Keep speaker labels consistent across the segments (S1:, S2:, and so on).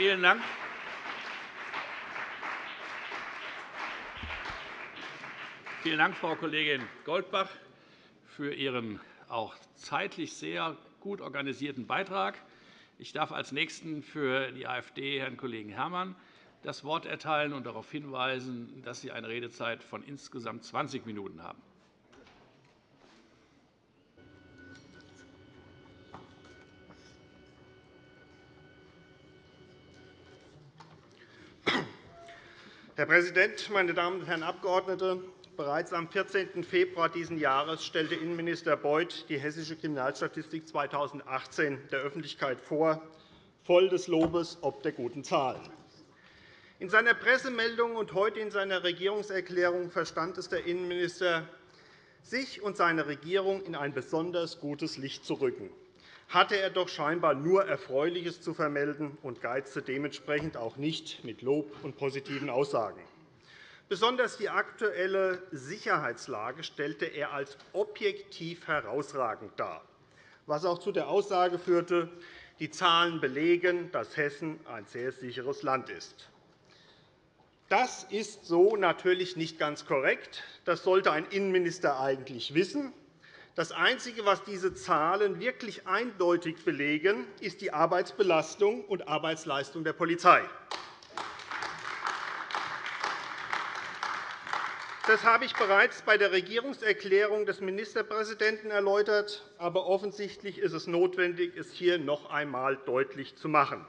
S1: Vielen Dank. Vielen Dank, Frau Kollegin Goldbach, für Ihren auch zeitlich sehr gut organisierten Beitrag. Ich darf als Nächsten für die AfD Herrn Kollegen Herrmann das Wort erteilen und darauf hinweisen, dass Sie eine Redezeit von insgesamt 20 Minuten haben.
S2: Herr Präsident, meine Damen und Herren Abgeordnete! Bereits am 14. Februar dieses Jahres stellte Innenminister Beuth die Hessische Kriminalstatistik 2018 der Öffentlichkeit vor, voll des Lobes ob der guten Zahlen. In seiner Pressemeldung und heute in seiner Regierungserklärung verstand es der Innenminister, sich und seine Regierung in ein besonders gutes Licht zu rücken hatte er doch scheinbar nur Erfreuliches zu vermelden und geizte dementsprechend auch nicht mit Lob und positiven Aussagen. Besonders die aktuelle Sicherheitslage stellte er als objektiv herausragend dar, was auch zu der Aussage führte, die Zahlen belegen, dass Hessen ein sehr sicheres Land ist. Das ist so natürlich nicht ganz korrekt. Das sollte ein Innenminister eigentlich wissen. Das Einzige, was diese Zahlen wirklich eindeutig belegen, ist die Arbeitsbelastung und Arbeitsleistung der Polizei. Das habe ich bereits bei der Regierungserklärung des Ministerpräsidenten erläutert. Aber offensichtlich ist es notwendig, es hier noch einmal deutlich zu machen.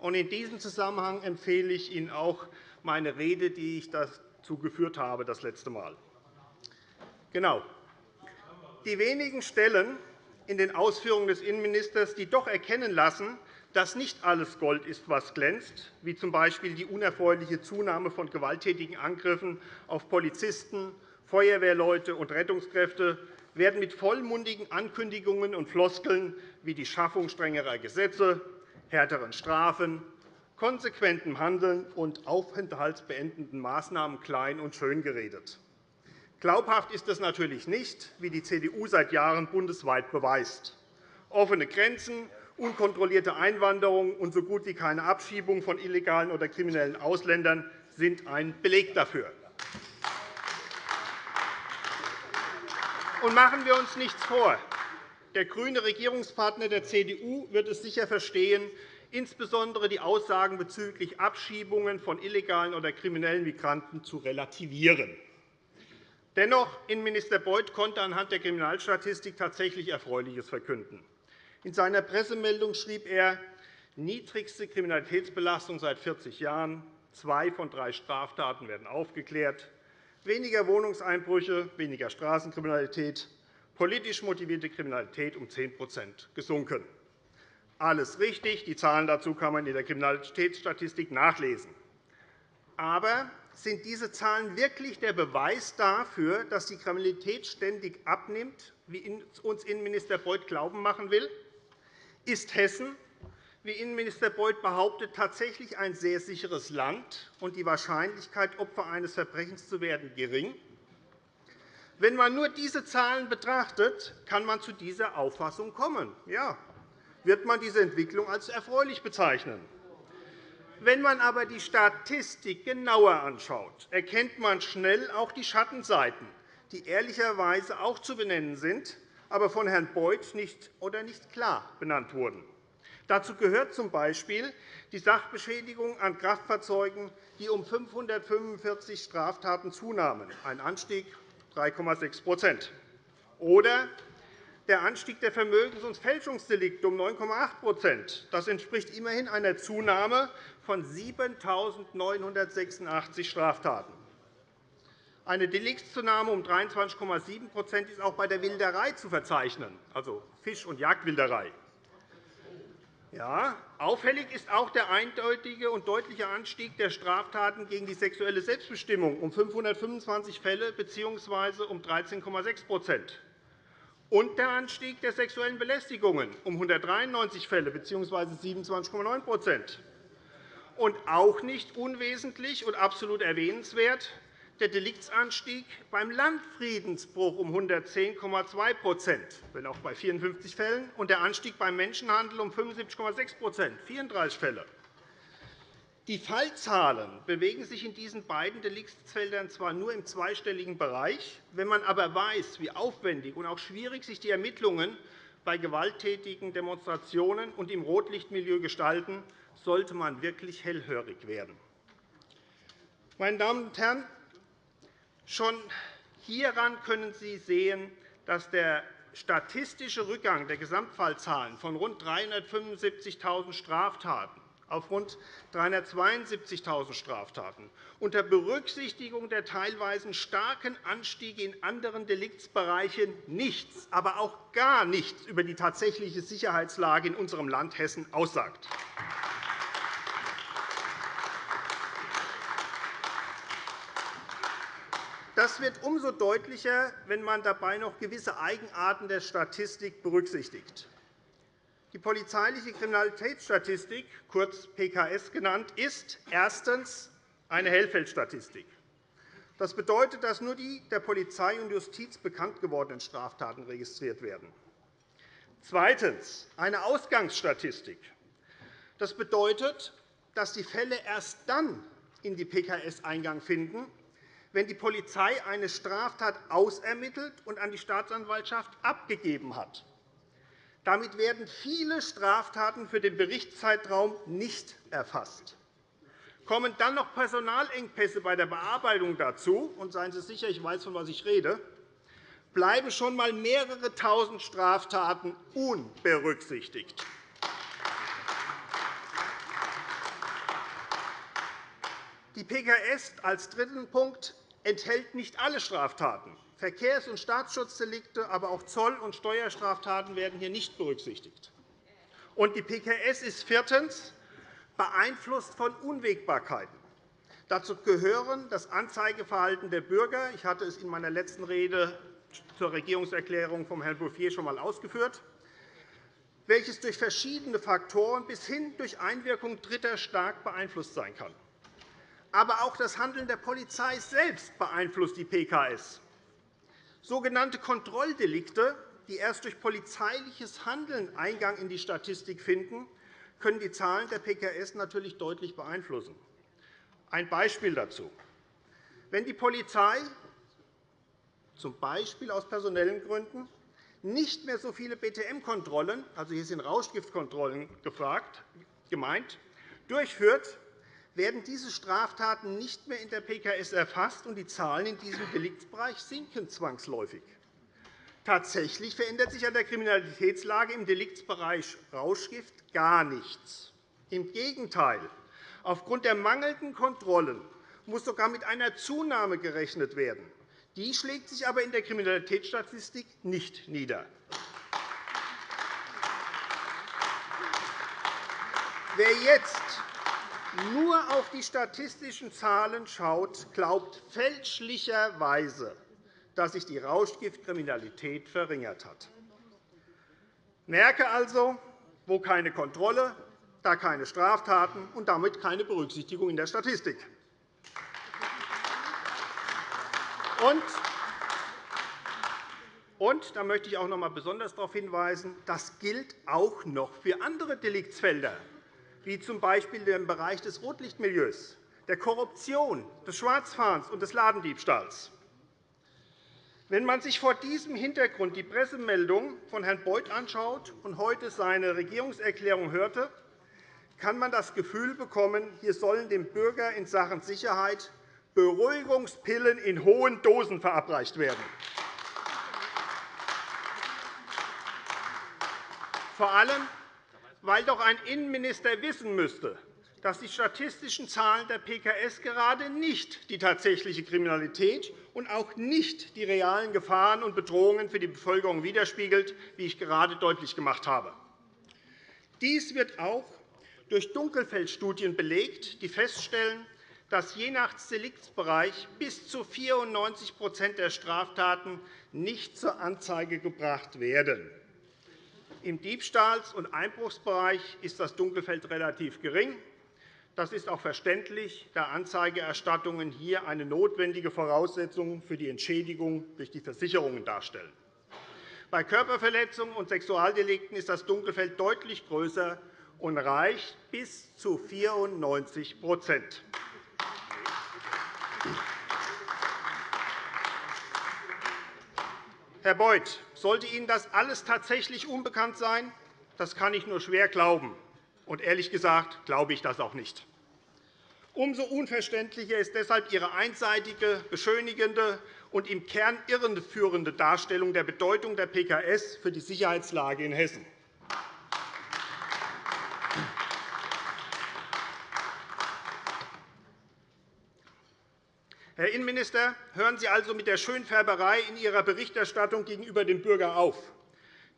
S2: In diesem Zusammenhang empfehle ich Ihnen auch meine Rede, die ich dazu geführt habe, das letzte Mal. Genau die wenigen Stellen in den Ausführungen des Innenministers, die doch erkennen lassen, dass nicht alles Gold ist, was glänzt, wie z. B. die unerfreuliche Zunahme von gewalttätigen Angriffen auf Polizisten, Feuerwehrleute und Rettungskräfte, werden mit vollmundigen Ankündigungen und Floskeln wie die Schaffung strengerer Gesetze, härteren Strafen, konsequentem Handeln und aufenthaltsbeendenden Maßnahmen klein und schön geredet. Glaubhaft ist das natürlich nicht, wie die CDU seit Jahren bundesweit beweist. Offene Grenzen, unkontrollierte Einwanderung und so gut wie keine Abschiebung von illegalen oder kriminellen Ausländern sind ein Beleg dafür. Und machen wir uns nichts vor. Der grüne Regierungspartner der CDU wird es sicher verstehen, insbesondere die Aussagen bezüglich Abschiebungen von illegalen oder kriminellen Migranten zu relativieren. Dennoch, Innenminister Beuth konnte anhand der Kriminalstatistik tatsächlich Erfreuliches verkünden. In seiner Pressemeldung schrieb er, niedrigste Kriminalitätsbelastung seit 40 Jahren, zwei von drei Straftaten werden aufgeklärt, weniger Wohnungseinbrüche, weniger Straßenkriminalität, politisch motivierte Kriminalität um 10% gesunken. Alles richtig. Die Zahlen dazu kann man in der Kriminalitätsstatistik nachlesen. Aber sind diese Zahlen wirklich der Beweis dafür, dass die Kriminalität ständig abnimmt, wie uns Innenminister Beuth glauben machen will? Ist Hessen, wie Innenminister Beuth behauptet, tatsächlich ein sehr sicheres Land und die Wahrscheinlichkeit, Opfer eines Verbrechens zu werden, gering? Wenn man nur diese Zahlen betrachtet, kann man zu dieser Auffassung kommen. Ja, wird man diese Entwicklung als erfreulich bezeichnen. Wenn man aber die Statistik genauer anschaut, erkennt man schnell auch die Schattenseiten, die ehrlicherweise auch zu benennen sind, aber von Herrn Beuth nicht oder nicht klar benannt wurden. Dazu gehört z. B. die Sachbeschädigung an Kraftfahrzeugen, die um 545 Straftaten zunahmen, ein Anstieg 3,6% oder der Anstieg der Vermögens- und Fälschungsdelikte um 9,8 Das entspricht immerhin einer Zunahme von 7.986 Straftaten. Eine Deliktszunahme um 23,7% ist auch bei der Wilderei zu verzeichnen, also Fisch- und Jagdwilderei. Ja, auffällig ist auch der eindeutige und deutliche Anstieg der Straftaten gegen die sexuelle Selbstbestimmung um 525 Fälle bzw. um 13,6 und der Anstieg der sexuellen Belästigungen um 193 Fälle bzw. 27,9% Und auch nicht unwesentlich und absolut erwähnenswert der Deliktsanstieg beim Landfriedensbruch um 110,2% wenn auch bei 54 Fällen, und der Anstieg beim Menschenhandel um 75,6% 34 Fälle. Die Fallzahlen bewegen sich in diesen beiden Deliktsfeldern zwar nur im zweistelligen Bereich. Wenn man aber weiß, wie aufwendig und auch schwierig sich die Ermittlungen bei gewalttätigen Demonstrationen und im Rotlichtmilieu gestalten, sollte man wirklich hellhörig werden. Meine Damen und Herren, schon hieran können Sie sehen, dass der statistische Rückgang der Gesamtfallzahlen von rund 375.000 Straftaten auf rund 372.000 Straftaten unter Berücksichtigung der teilweise starken Anstiege in anderen Deliktsbereichen nichts, aber auch gar nichts über die tatsächliche Sicherheitslage in unserem Land Hessen aussagt. Das wird umso deutlicher, wenn man dabei noch gewisse Eigenarten der Statistik berücksichtigt. Die polizeiliche Kriminalitätsstatistik, kurz PKS genannt, ist erstens eine Hellfeldstatistik. Das bedeutet, dass nur die der Polizei und Justiz bekannt gewordenen Straftaten registriert werden. Zweitens eine Ausgangsstatistik. Das bedeutet, dass die Fälle erst dann in die PKS Eingang finden, wenn die Polizei eine Straftat ausermittelt und an die Staatsanwaltschaft abgegeben hat. Damit werden viele Straftaten für den Berichtszeitraum nicht erfasst. Kommen dann noch Personalengpässe bei der Bearbeitung dazu, und seien Sie sicher, ich weiß, von was ich rede, bleiben schon einmal mehrere Tausend Straftaten unberücksichtigt. Die PKS als dritten Punkt enthält nicht alle Straftaten. Verkehrs- und Staatsschutzdelikte, aber auch Zoll- und Steuerstraftaten werden hier nicht berücksichtigt. Und die PKS ist viertens beeinflusst von Unwägbarkeiten. Dazu gehören das Anzeigeverhalten der Bürger. Ich hatte es in meiner letzten Rede zur Regierungserklärung von Herrn Bouffier schon einmal ausgeführt, welches durch verschiedene Faktoren bis hin durch Einwirkung Dritter stark beeinflusst sein kann. Aber auch das Handeln der Polizei selbst beeinflusst die PKS. Sogenannte Kontrolldelikte, die erst durch polizeiliches Handeln Eingang in die Statistik finden, können die Zahlen der PKS natürlich deutlich beeinflussen. Ein Beispiel dazu. Wenn die Polizei z. B. aus personellen Gründen nicht mehr so viele BTM-Kontrollen, also hier sind Rauschgiftkontrollen gemeint, durchführt, werden diese Straftaten nicht mehr in der PKS erfasst, und die Zahlen in diesem Deliktsbereich sinken zwangsläufig. Tatsächlich verändert sich an der Kriminalitätslage im Deliktsbereich Rauschgift gar nichts. Im Gegenteil. Aufgrund der mangelnden Kontrollen muss sogar mit einer Zunahme gerechnet werden. Die schlägt sich aber in der Kriminalitätsstatistik nicht nieder. Wer jetzt nur auf die statistischen Zahlen schaut, glaubt fälschlicherweise, dass sich die Rauschgiftkriminalität verringert hat. Merke also, wo keine Kontrolle, da keine Straftaten und damit keine Berücksichtigung in der Statistik. Und und da möchte ich auch noch einmal besonders darauf hinweisen, das gilt auch noch für andere Deliktsfelder wie z. B. im Bereich des Rotlichtmilieus, der Korruption, des Schwarzfahrens und des Ladendiebstahls. Wenn man sich vor diesem Hintergrund die Pressemeldung von Herrn Beuth anschaut und heute seine Regierungserklärung hörte, kann man das Gefühl bekommen, hier sollen dem Bürger in Sachen Sicherheit Beruhigungspillen in hohen Dosen verabreicht werden. Vor allem weil doch ein Innenminister wissen müsste, dass die statistischen Zahlen der PKS gerade nicht die tatsächliche Kriminalität und auch nicht die realen Gefahren und Bedrohungen für die Bevölkerung widerspiegelt, wie ich gerade deutlich gemacht habe. Dies wird auch durch Dunkelfeldstudien belegt, die feststellen, dass je nach Deliktsbereich bis zu 94% der Straftaten nicht zur Anzeige gebracht werden. Im Diebstahls- und Einbruchsbereich ist das Dunkelfeld relativ gering. Das ist auch verständlich, da Anzeigerstattungen hier eine notwendige Voraussetzung für die Entschädigung durch die Versicherungen darstellen. Bei Körperverletzungen und Sexualdelikten ist das Dunkelfeld deutlich größer und reicht bis zu 94 Herr Beuth, sollte Ihnen das alles tatsächlich unbekannt sein? Das kann ich nur schwer glauben. Und ehrlich gesagt glaube ich das auch nicht. Umso unverständlicher ist deshalb Ihre einseitige, beschönigende und im Kern irreführende Darstellung der Bedeutung der PKS für die Sicherheitslage in Hessen. Herr Innenminister, hören Sie also mit der Schönfärberei in Ihrer Berichterstattung gegenüber dem Bürger auf.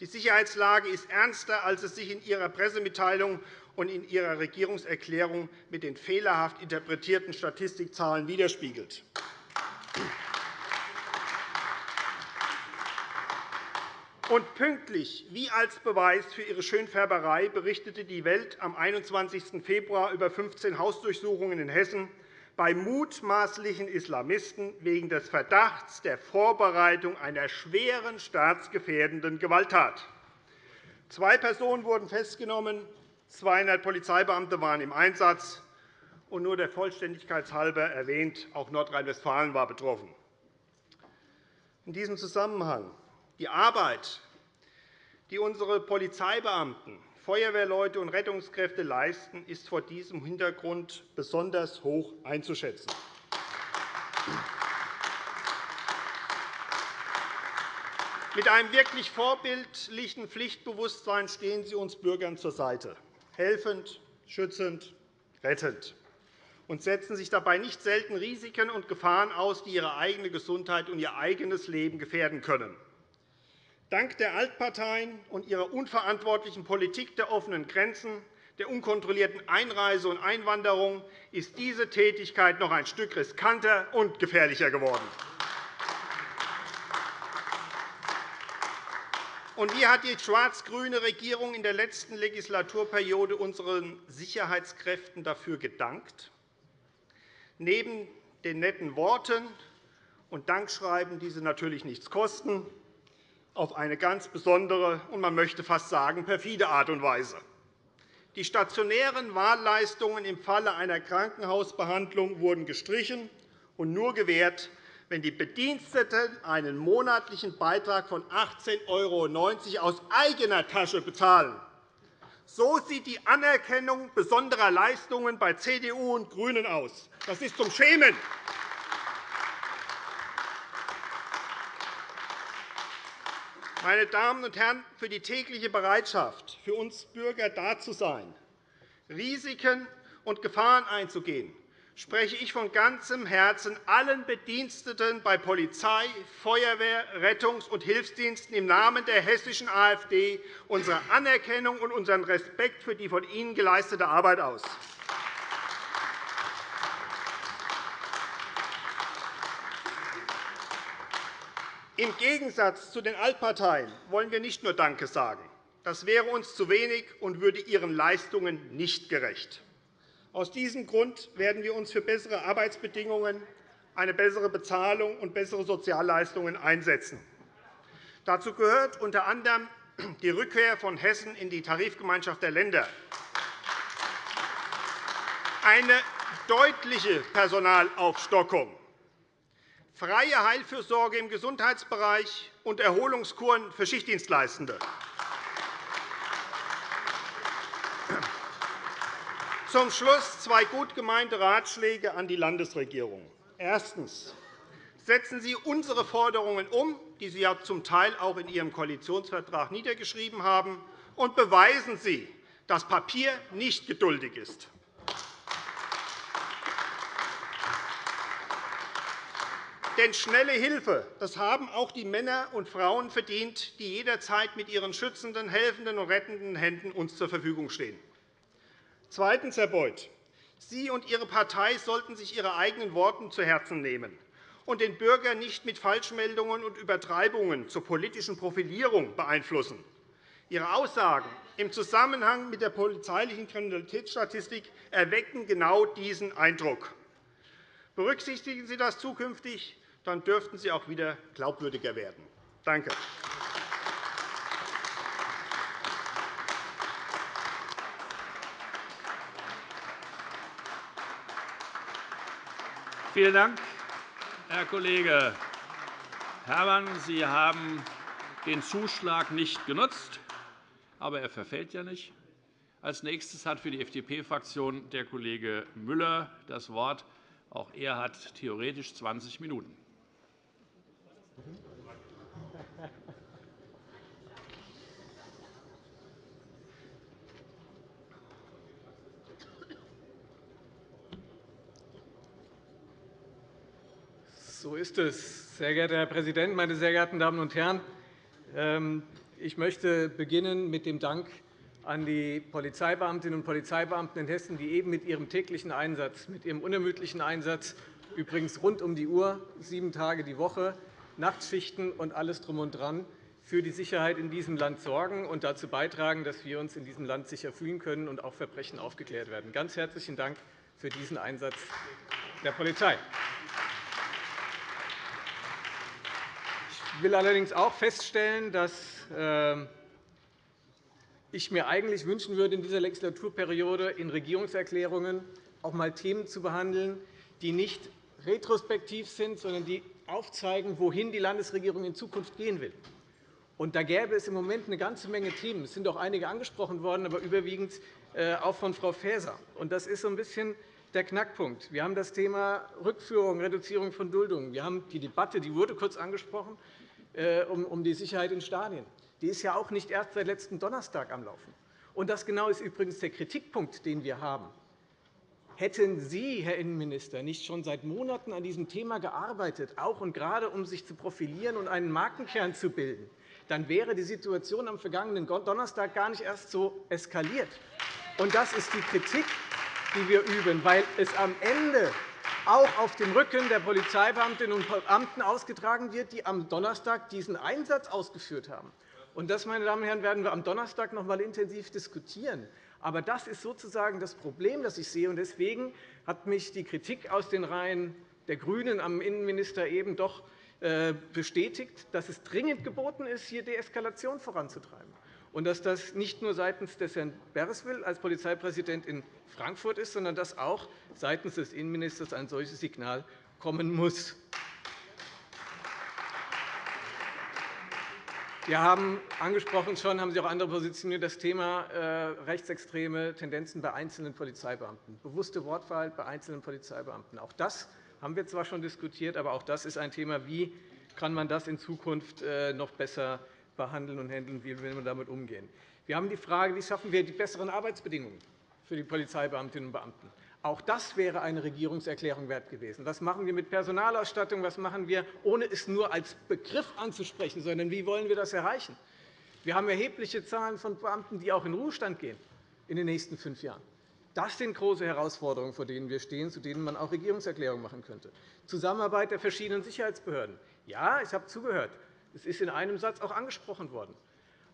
S2: Die Sicherheitslage ist ernster, als es sich in Ihrer Pressemitteilung und in Ihrer Regierungserklärung mit den fehlerhaft interpretierten Statistikzahlen widerspiegelt. Und pünktlich, wie als Beweis für Ihre Schönfärberei, berichtete die Welt am 21. Februar über 15 Hausdurchsuchungen in Hessen, bei mutmaßlichen Islamisten wegen des Verdachts der Vorbereitung einer schweren staatsgefährdenden Gewalttat. Zwei Personen wurden festgenommen, 200 Polizeibeamte waren im Einsatz, und nur der Vollständigkeit halber erwähnt, auch Nordrhein-Westfalen war betroffen. In diesem Zusammenhang die Arbeit, die unsere Polizeibeamten Feuerwehrleute und Rettungskräfte leisten, ist vor diesem Hintergrund besonders hoch einzuschätzen. Mit einem wirklich vorbildlichen Pflichtbewusstsein stehen Sie uns Bürgern zur Seite, helfend, schützend, rettend, und setzen sich dabei nicht selten Risiken und Gefahren aus, die Ihre eigene Gesundheit und Ihr eigenes Leben gefährden können. Dank der Altparteien und ihrer unverantwortlichen Politik der offenen Grenzen, der unkontrollierten Einreise und Einwanderung ist diese Tätigkeit noch ein Stück riskanter und gefährlicher geworden. Und wie hat die schwarz-grüne Regierung in der letzten Legislaturperiode unseren Sicherheitskräften dafür gedankt? Neben den netten Worten und Dankschreiben, die sie natürlich nichts kosten, auf eine ganz besondere und man möchte fast sagen perfide Art und Weise. Die stationären Wahlleistungen im Falle einer Krankenhausbehandlung wurden gestrichen und nur gewährt, wenn die Bediensteten einen monatlichen Beitrag von 18,90 € aus eigener Tasche bezahlen. So sieht die Anerkennung besonderer Leistungen bei CDU und GRÜNEN aus. Das ist zum Schämen. Meine Damen und Herren, für die tägliche Bereitschaft, für uns Bürger da zu sein, Risiken und Gefahren einzugehen, spreche ich von ganzem Herzen allen Bediensteten bei Polizei, Feuerwehr, Rettungs- und Hilfsdiensten im Namen der hessischen AfD unsere Anerkennung und unseren Respekt für die von ihnen geleistete Arbeit aus. Im Gegensatz zu den Altparteien wollen wir nicht nur Danke sagen. Das wäre uns zu wenig und würde Ihren Leistungen nicht gerecht. Aus diesem Grund werden wir uns für bessere Arbeitsbedingungen, eine bessere Bezahlung und bessere Sozialleistungen einsetzen. Dazu gehört unter anderem die Rückkehr von Hessen in die Tarifgemeinschaft der Länder, eine deutliche Personalaufstockung, freie Heilfürsorge im Gesundheitsbereich und Erholungskuren für Schichtdienstleistende. Zum Schluss zwei gut gemeinte Ratschläge an die Landesregierung. Erstens. Setzen Sie unsere Forderungen um, die Sie ja zum Teil auch in Ihrem Koalitionsvertrag niedergeschrieben haben, und beweisen Sie, dass Papier nicht geduldig ist. Denn schnelle Hilfe das haben auch die Männer und Frauen verdient, die jederzeit mit ihren schützenden, helfenden und rettenden Händen uns zur Verfügung stehen. Zweitens, Herr Beuth, Sie und Ihre Partei sollten sich Ihre eigenen Worte zu Herzen nehmen und den Bürger nicht mit Falschmeldungen und Übertreibungen zur politischen Profilierung beeinflussen. Ihre Aussagen im Zusammenhang mit der polizeilichen Kriminalitätsstatistik erwecken genau diesen Eindruck. Berücksichtigen Sie das zukünftig, dann dürften Sie auch wieder glaubwürdiger werden. Danke.
S1: Vielen Dank, Herr Kollege Herrmann. Sie haben den Zuschlag nicht genutzt, aber er verfällt ja nicht. Als nächstes hat für die FDP-Fraktion der Kollege Müller das Wort. Auch er hat theoretisch 20 Minuten.
S3: So ist es. Sehr geehrter Herr Präsident, meine sehr geehrten Damen und Herren! Ähm, ich möchte beginnen mit dem Dank an die Polizeibeamtinnen und Polizeibeamten in Hessen, die eben mit ihrem täglichen Einsatz, mit ihrem unermüdlichen Einsatz, übrigens rund um die Uhr, sieben Tage die Woche, Nachtschichten und alles drum und dran, für die Sicherheit in diesem Land sorgen und dazu beitragen, dass wir uns in diesem Land sicher fühlen können und auch Verbrechen aufgeklärt werden. Ganz herzlichen Dank für diesen Einsatz der Polizei. Ich will allerdings auch feststellen, dass ähm, ich mir eigentlich wünschen würde, in dieser Legislaturperiode in Regierungserklärungen auch einmal Themen zu behandeln, die nicht retrospektiv sind, sondern die aufzeigen, wohin die Landesregierung in Zukunft gehen will. Und da gäbe es im Moment eine ganze Menge Themen. Es sind auch einige angesprochen worden, aber überwiegend äh, auch von Frau Faeser. Und das ist so ein bisschen der Knackpunkt. Wir haben das Thema Rückführung, Reduzierung von Duldungen. Wir haben die Debatte, die wurde kurz angesprochen, äh, um die Sicherheit in Stadien. Die ist ja auch nicht erst seit letzten Donnerstag am Laufen. Und das genau ist übrigens der Kritikpunkt, den wir haben. Hätten Sie, Herr Innenminister, nicht schon seit Monaten an diesem Thema gearbeitet, auch und gerade um sich zu profilieren und einen Markenkern zu bilden, dann wäre die Situation am vergangenen Donnerstag gar nicht erst so eskaliert. Und das ist die Kritik, die wir üben, weil es am Ende auch auf dem Rücken der Polizeibeamtinnen und Beamten ausgetragen wird, die am Donnerstag diesen Einsatz ausgeführt haben. das, meine Damen und Herren, werden wir am Donnerstag noch einmal intensiv diskutieren. Aber das ist sozusagen das Problem, das ich sehe. Deswegen hat mich die Kritik aus den Reihen der GRÜNEN am Innenminister eben doch äh, bestätigt, dass es dringend geboten ist, hier Deeskalation voranzutreiben und dass das nicht nur seitens des Herrn Bereswil als Polizeipräsident in Frankfurt ist, sondern dass auch seitens des Innenministers ein solches Signal kommen muss. Wir haben angesprochen schon, haben Sie auch andere positioniert, das Thema äh, rechtsextreme Tendenzen bei einzelnen Polizeibeamten, bewusste Wortwahl bei einzelnen Polizeibeamten. Auch das haben wir zwar schon diskutiert, aber auch das ist ein Thema, wie kann man das in Zukunft äh, noch besser behandeln und handeln, wie will man damit umgehen. Wir haben die Frage, wie schaffen wir die besseren Arbeitsbedingungen für die Polizeibeamtinnen und Beamten. Auch das wäre eine Regierungserklärung wert gewesen. Was machen wir mit Personalausstattung? Was machen wir, ohne es nur als Begriff anzusprechen, sondern wie wollen wir das erreichen? Wir haben erhebliche Zahlen von Beamten, die auch in Ruhestand gehen in den nächsten fünf Jahren. Das sind große Herausforderungen, vor denen wir stehen, zu denen man auch Regierungserklärungen machen könnte. Zusammenarbeit der verschiedenen Sicherheitsbehörden. Ja, ich habe zugehört. Es ist in einem Satz auch angesprochen worden.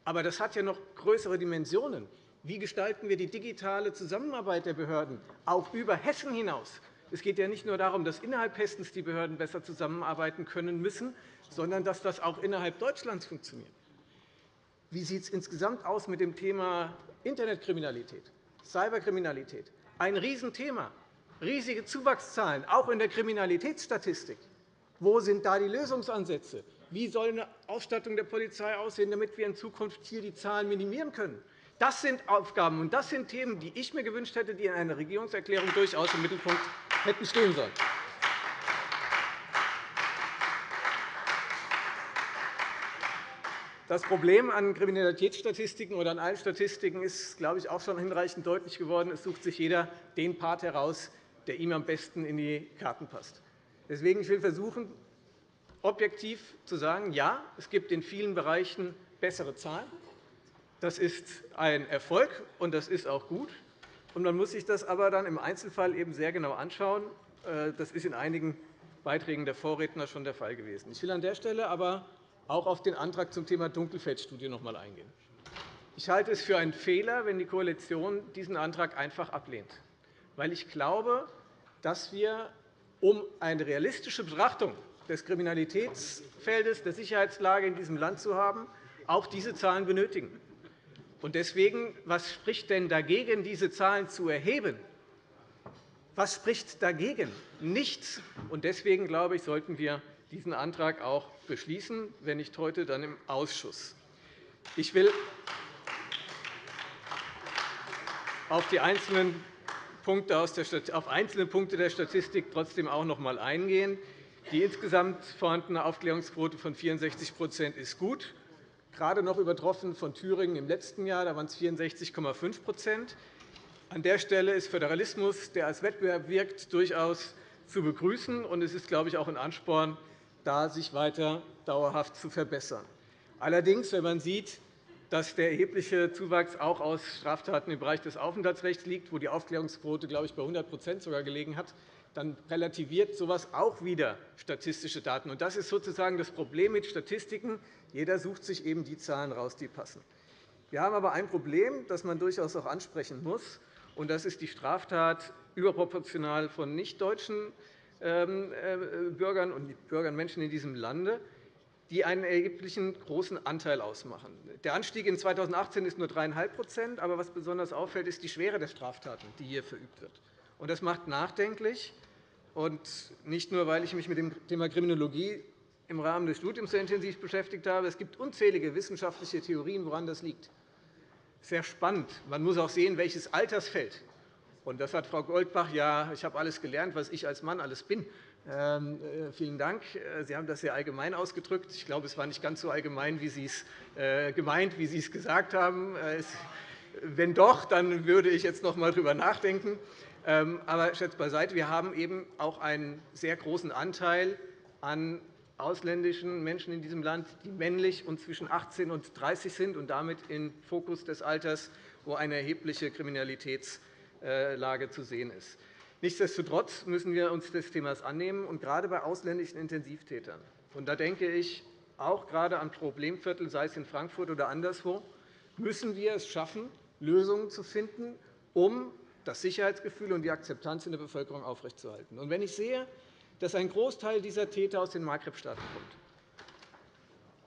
S3: Aber das hat ja noch größere Dimensionen. Wie gestalten wir die digitale Zusammenarbeit der Behörden, auch über Hessen hinaus? Es geht ja nicht nur darum, dass innerhalb Hessens die Behörden besser zusammenarbeiten können müssen, sondern dass das auch innerhalb Deutschlands funktioniert. Wie sieht es insgesamt aus mit dem Thema Internetkriminalität, Cyberkriminalität? Ein Riesenthema, riesige Zuwachszahlen, auch in der Kriminalitätsstatistik. Wo sind da die Lösungsansätze? Wie soll eine Ausstattung der Polizei aussehen, damit wir in Zukunft hier die Zahlen minimieren können? Das sind Aufgaben, und das sind Themen, die ich mir gewünscht hätte, die in einer Regierungserklärung durchaus im Mittelpunkt hätten stehen sollen. Das Problem an Kriminalitätsstatistiken oder an allen Statistiken ist, glaube ich, auch schon hinreichend deutlich geworden. Es sucht sich jeder den Part heraus, der ihm am besten in die Karten passt. Deswegen will ich versuchen, objektiv zu sagen, ja, es gibt in vielen Bereichen bessere Zahlen. Das ist ein Erfolg, und das ist auch gut. Man muss sich das aber dann im Einzelfall eben sehr genau anschauen. Äh, das ist in einigen Beiträgen der Vorredner schon der Fall gewesen. Ich will an der Stelle aber auch auf den Antrag zum Thema Dunkelfeldstudie noch einmal eingehen. Ich halte es für einen Fehler, wenn die Koalition diesen Antrag einfach ablehnt, weil ich glaube, dass wir, um eine realistische Betrachtung des Kriminalitätsfeldes, der Sicherheitslage in diesem Land zu haben, auch diese Zahlen benötigen. Deswegen, was spricht denn dagegen, diese Zahlen zu erheben? Was spricht dagegen? Nichts. Deswegen glaube ich, sollten wir diesen Antrag auch beschließen, wenn nicht heute, dann im Ausschuss. Ich will auf, die einzelnen Punkte aus der, auf einzelne Punkte der Statistik trotzdem auch noch einmal eingehen. Die insgesamt vorhandene Aufklärungsquote von 64% ist gut, gerade noch übertroffen von Thüringen im letzten Jahr. Da waren es 64,5% An der Stelle ist Föderalismus, der als Wettbewerb wirkt, durchaus zu begrüßen. Es ist, glaube ich, auch ein Ansporn, da sich weiter dauerhaft zu verbessern. Allerdings, wenn man sieht, dass der erhebliche Zuwachs auch aus Straftaten im Bereich des Aufenthaltsrechts liegt, wo die Aufklärungsquote glaube ich, bei 100% sogar gelegen hat, dann relativiert so etwas auch wieder statistische Daten. Das ist sozusagen das Problem mit Statistiken. Jeder sucht sich eben die Zahlen heraus, die passen. Wir haben aber ein Problem, das man durchaus auch ansprechen muss. und Das ist die Straftat überproportional von nichtdeutschen ähm, äh, Bürgern und Bürgern Menschen in diesem Lande, die einen erheblichen großen Anteil ausmachen. Der Anstieg in 2018 ist nur 3,5% aber was besonders auffällt, ist die Schwere der Straftaten, die hier verübt wird. Das macht nachdenklich, und nicht nur, weil ich mich mit dem Thema Kriminologie im Rahmen des Studiums sehr intensiv beschäftigt habe. Es gibt unzählige wissenschaftliche Theorien, woran das liegt. Sehr spannend. Man muss auch sehen, welches Altersfeld und das hat Frau Goldbach ja, ich habe alles gelernt, was ich als Mann alles bin. Ähm, äh, vielen Dank. Äh, Sie haben das sehr allgemein ausgedrückt. Ich glaube, es war nicht ganz so allgemein, wie Sie es äh, gemeint, wie Sie es gesagt haben. Wenn doch, dann würde ich jetzt noch einmal darüber nachdenken. Ähm, aber Scherz beiseite, wir haben eben auch einen sehr großen Anteil an ausländischen Menschen in diesem Land, die männlich und zwischen 18 und 30 sind und damit im Fokus des Alters, wo eine erhebliche Kriminalitäts- äh, zu sehen ist. Nichtsdestotrotz müssen wir uns des Themas annehmen, und gerade bei ausländischen Intensivtätern. Und da denke ich auch gerade an Problemviertel, sei es in Frankfurt oder anderswo, müssen wir es schaffen, Lösungen zu finden, um das Sicherheitsgefühl und die Akzeptanz in der Bevölkerung aufrechtzuerhalten. Und wenn ich sehe, dass ein Großteil dieser Täter aus den Maghreb-Staaten kommt,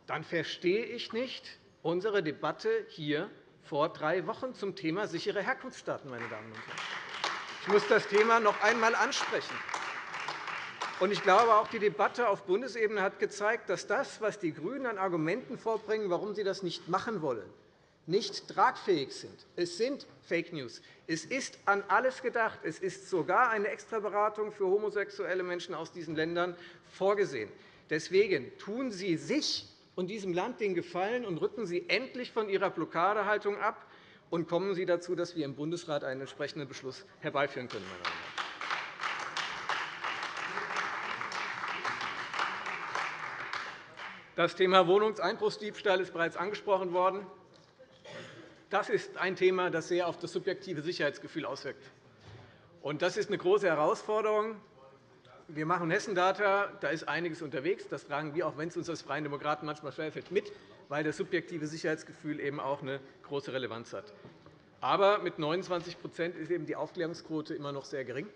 S3: dann verstehe ich nicht unsere Debatte hier vor drei Wochen zum Thema sichere Herkunftsstaaten. Meine Damen und Herren. Ich muss das Thema noch einmal ansprechen. Ich glaube, auch die Debatte auf Bundesebene hat gezeigt, dass das, was die GRÜNEN an Argumenten vorbringen, warum sie das nicht machen wollen, nicht tragfähig sind. Es sind Fake News. Es ist an alles gedacht. Es ist sogar eine Extraberatung für homosexuelle Menschen aus diesen Ländern vorgesehen. Deswegen tun Sie sich und diesem Land den Gefallen und rücken Sie endlich von Ihrer Blockadehaltung ab und kommen Sie dazu, dass wir im Bundesrat einen entsprechenden Beschluss herbeiführen können. Das Thema Wohnungseinbruchsdiebstahl ist bereits angesprochen worden. Das ist ein Thema, das sehr auf das subjektive Sicherheitsgefühl auswirkt. Das ist eine große Herausforderung. Wir machen Hessen-Data, da ist einiges unterwegs. Das tragen wir, auch wenn es uns als Freien Demokraten manchmal schwerfällt, mit, weil das subjektive Sicherheitsgefühl eben auch eine große Relevanz hat. Aber mit 29% ist eben die Aufklärungsquote immer noch sehr gering.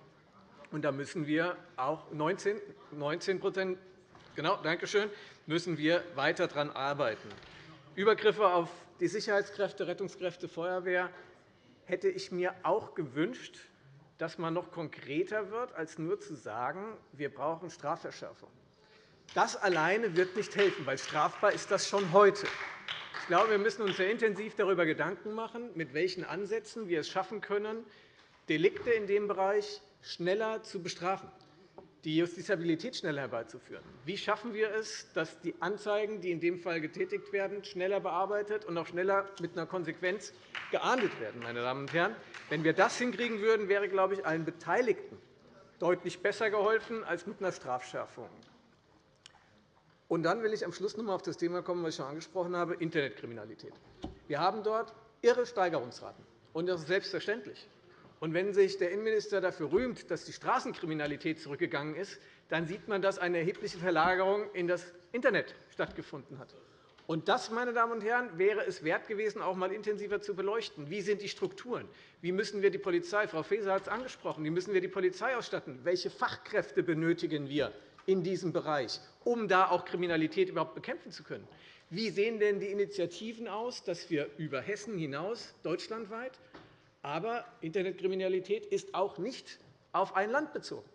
S3: Und da müssen wir auch 19, 19 genau, danke schön, müssen wir weiter daran arbeiten. Übergriffe auf die Sicherheitskräfte, Rettungskräfte, Feuerwehr hätte ich mir auch gewünscht, dass man noch konkreter wird, als nur zu sagen, wir brauchen Strafverschärfung. Das alleine wird nicht helfen, weil strafbar ist das schon heute. Ich glaube, wir müssen uns sehr intensiv darüber Gedanken machen, mit welchen Ansätzen wir es schaffen können, Delikte in dem Bereich schneller zu bestrafen die Justiziabilität schneller herbeizuführen. Wie schaffen wir es, dass die Anzeigen, die in dem Fall getätigt werden, schneller bearbeitet und auch schneller mit einer Konsequenz geahndet werden? Meine Damen und Herren. Wenn wir das hinkriegen würden, wäre glaube ich, allen Beteiligten deutlich besser geholfen als mit einer Strafschärfung. Und dann will ich am Schluss noch einmal auf das Thema kommen, was ich schon angesprochen habe, Internetkriminalität. Wir haben dort irre Steigerungsraten. Und das ist selbstverständlich. Und wenn sich der Innenminister dafür rühmt, dass die Straßenkriminalität zurückgegangen ist, dann sieht man, dass eine erhebliche Verlagerung in das Internet stattgefunden hat. Und das, meine Damen und Herren, wäre es wert gewesen, auch einmal intensiver zu beleuchten. Wie sind die Strukturen? Wie müssen wir die Polizei, Frau Faeser hat es angesprochen, wie müssen wir die Polizei ausstatten? Welche Fachkräfte benötigen wir in diesem Bereich, um da auch Kriminalität überhaupt bekämpfen zu können? Wie sehen denn die Initiativen aus, dass wir über Hessen hinaus deutschlandweit aber Internetkriminalität ist auch nicht auf ein Land bezogen,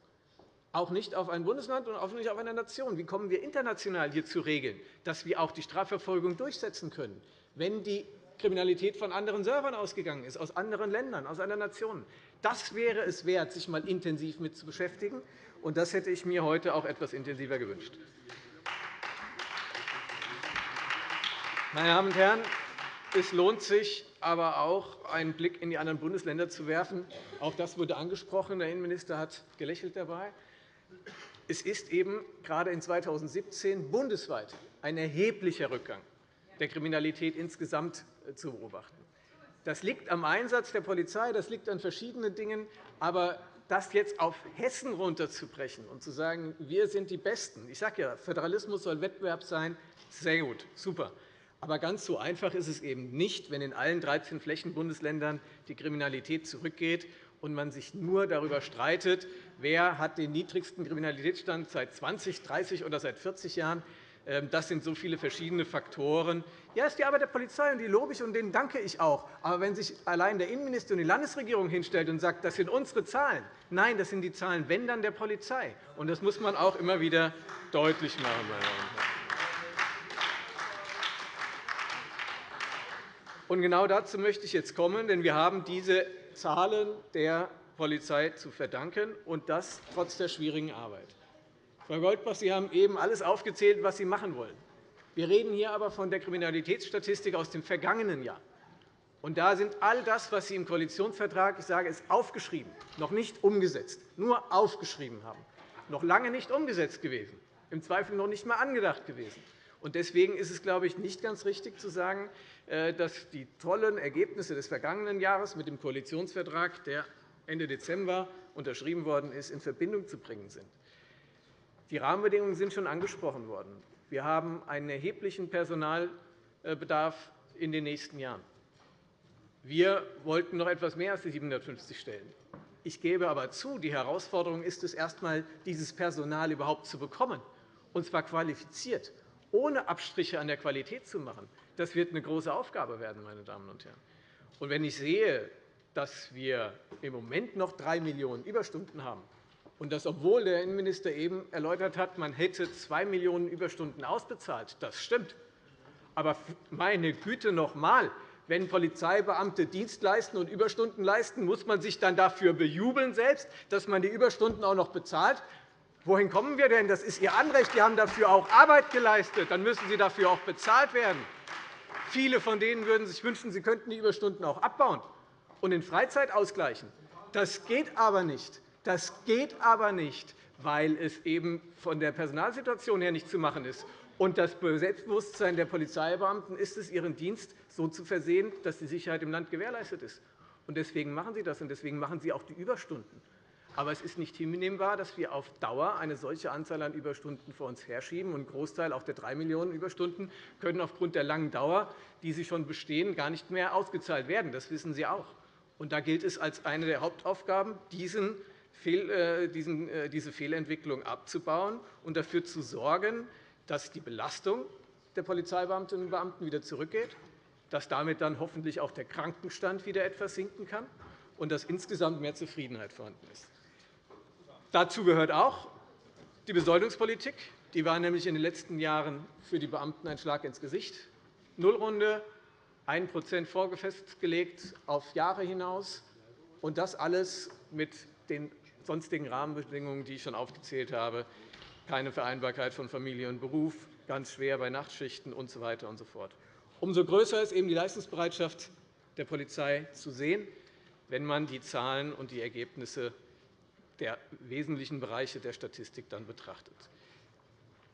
S3: auch nicht auf ein Bundesland und auch nicht auf eine Nation. Wie kommen wir international hier zu Regeln, dass wir auch die Strafverfolgung durchsetzen können, wenn die Kriminalität von anderen Servern ausgegangen ist, aus anderen Ländern, aus anderen Nationen? Das wäre es wert, sich einmal intensiv mit zu beschäftigen. Und das hätte ich mir heute auch etwas intensiver gewünscht. Meine Damen und Herren, es lohnt sich aber auch, einen Blick in die anderen Bundesländer zu werfen. Auch das wurde angesprochen. Der Innenminister hat gelächelt dabei. Es ist eben gerade in 2017 bundesweit ein erheblicher Rückgang der Kriminalität insgesamt äh, zu beobachten. Das liegt am Einsatz der Polizei, das liegt an verschiedenen Dingen. Aber das jetzt auf Hessen runterzubrechen und zu sagen, wir sind die Besten, ich sage ja, Föderalismus soll Wettbewerb sein, sehr gut, super. Aber ganz so einfach ist es eben nicht, wenn in allen 13 Flächenbundesländern die Kriminalität zurückgeht und man sich nur darüber streitet, wer hat den niedrigsten Kriminalitätsstand seit 20, 30 oder seit 40 Jahren. Ähm, das sind so viele verschiedene Faktoren. Ja, ist die Arbeit der Polizei, und die lobe ich, und denen danke ich auch. Aber wenn sich allein der Innenminister und die Landesregierung hinstellt und sagt, das sind unsere Zahlen, nein, das sind die Zahlen, wenn dann der Polizei. Und das muss man auch immer wieder deutlich machen. Und genau dazu möchte ich jetzt kommen, denn wir haben diese Zahlen der Polizei zu verdanken, und das trotz der schwierigen Arbeit. Frau Goldbach, Sie haben eben alles aufgezählt, was Sie machen wollen. Wir reden hier aber von der Kriminalitätsstatistik aus dem vergangenen Jahr. Und da sind all das, was Sie im Koalitionsvertrag, ich sage es, aufgeschrieben, noch nicht umgesetzt, nur aufgeschrieben haben, noch lange nicht umgesetzt gewesen, im Zweifel noch nicht einmal angedacht gewesen. Deswegen ist es, glaube ich, nicht ganz richtig zu sagen, äh, dass die tollen Ergebnisse des vergangenen Jahres mit dem Koalitionsvertrag, der Ende Dezember unterschrieben worden ist, in Verbindung zu bringen sind. Die Rahmenbedingungen sind schon angesprochen worden. Wir haben einen erheblichen Personalbedarf in den nächsten Jahren. Wir wollten noch etwas mehr als die 750 Stellen. Ich gebe aber zu, die Herausforderung ist es, erst einmal dieses Personal überhaupt zu bekommen, und zwar qualifiziert, ohne Abstriche an der Qualität zu machen. Das wird eine große Aufgabe werden, meine Damen und Herren. Und wenn ich sehe, dass wir im Moment noch 3 Millionen Überstunden haben, und das, obwohl der Innenminister eben erläutert hat, man hätte 2 Millionen Überstunden ausbezahlt. Das stimmt. Aber meine Güte noch einmal, wenn Polizeibeamte Dienst leisten und Überstunden leisten, muss man sich dann dafür bejubeln, selbst, dass man die Überstunden auch noch bezahlt. Wohin kommen wir denn? Das ist Ihr Anrecht. Sie haben dafür auch Arbeit geleistet. Dann müssen Sie dafür auch bezahlt werden. Viele von denen würden sich wünschen, sie könnten die Überstunden auch abbauen und in Freizeit ausgleichen. Das geht aber nicht. Das geht aber nicht, weil es eben von der Personalsituation her nicht zu machen ist. Und das Selbstbewusstsein der Polizeibeamten ist es, ihren Dienst so zu versehen, dass die Sicherheit im Land gewährleistet ist. Und deswegen machen sie das, und deswegen machen sie auch die Überstunden. Aber es ist nicht hinnehmbar, dass wir auf Dauer eine solche Anzahl an Überstunden vor uns herschieben. ein Großteil auch der 3 Millionen Überstunden können aufgrund der langen Dauer, die sie schon bestehen, gar nicht mehr ausgezahlt werden. Das wissen Sie auch. Und da gilt es als eine der Hauptaufgaben, diesen äh, äh, diese Fehlentwicklung abzubauen und dafür zu sorgen, dass die Belastung der Polizeibeamtinnen und Beamten wieder zurückgeht, dass damit dann hoffentlich auch der Krankenstand wieder etwas sinken kann und dass insgesamt mehr Zufriedenheit vorhanden ist. Dazu gehört auch die Besoldungspolitik. Die war nämlich in den letzten Jahren für die Beamten ein Schlag ins Gesicht. Nullrunde, 1% vorgefestgelegt auf Jahre hinaus, und das alles mit den sonstigen Rahmenbedingungen, die ich schon aufgezählt habe, keine Vereinbarkeit von Familie und Beruf, ganz schwer bei Nachtschichten usw. So weiter und so fort. Umso größer ist eben die Leistungsbereitschaft der Polizei zu sehen, wenn man die Zahlen und die Ergebnisse der wesentlichen Bereiche der Statistik dann betrachtet.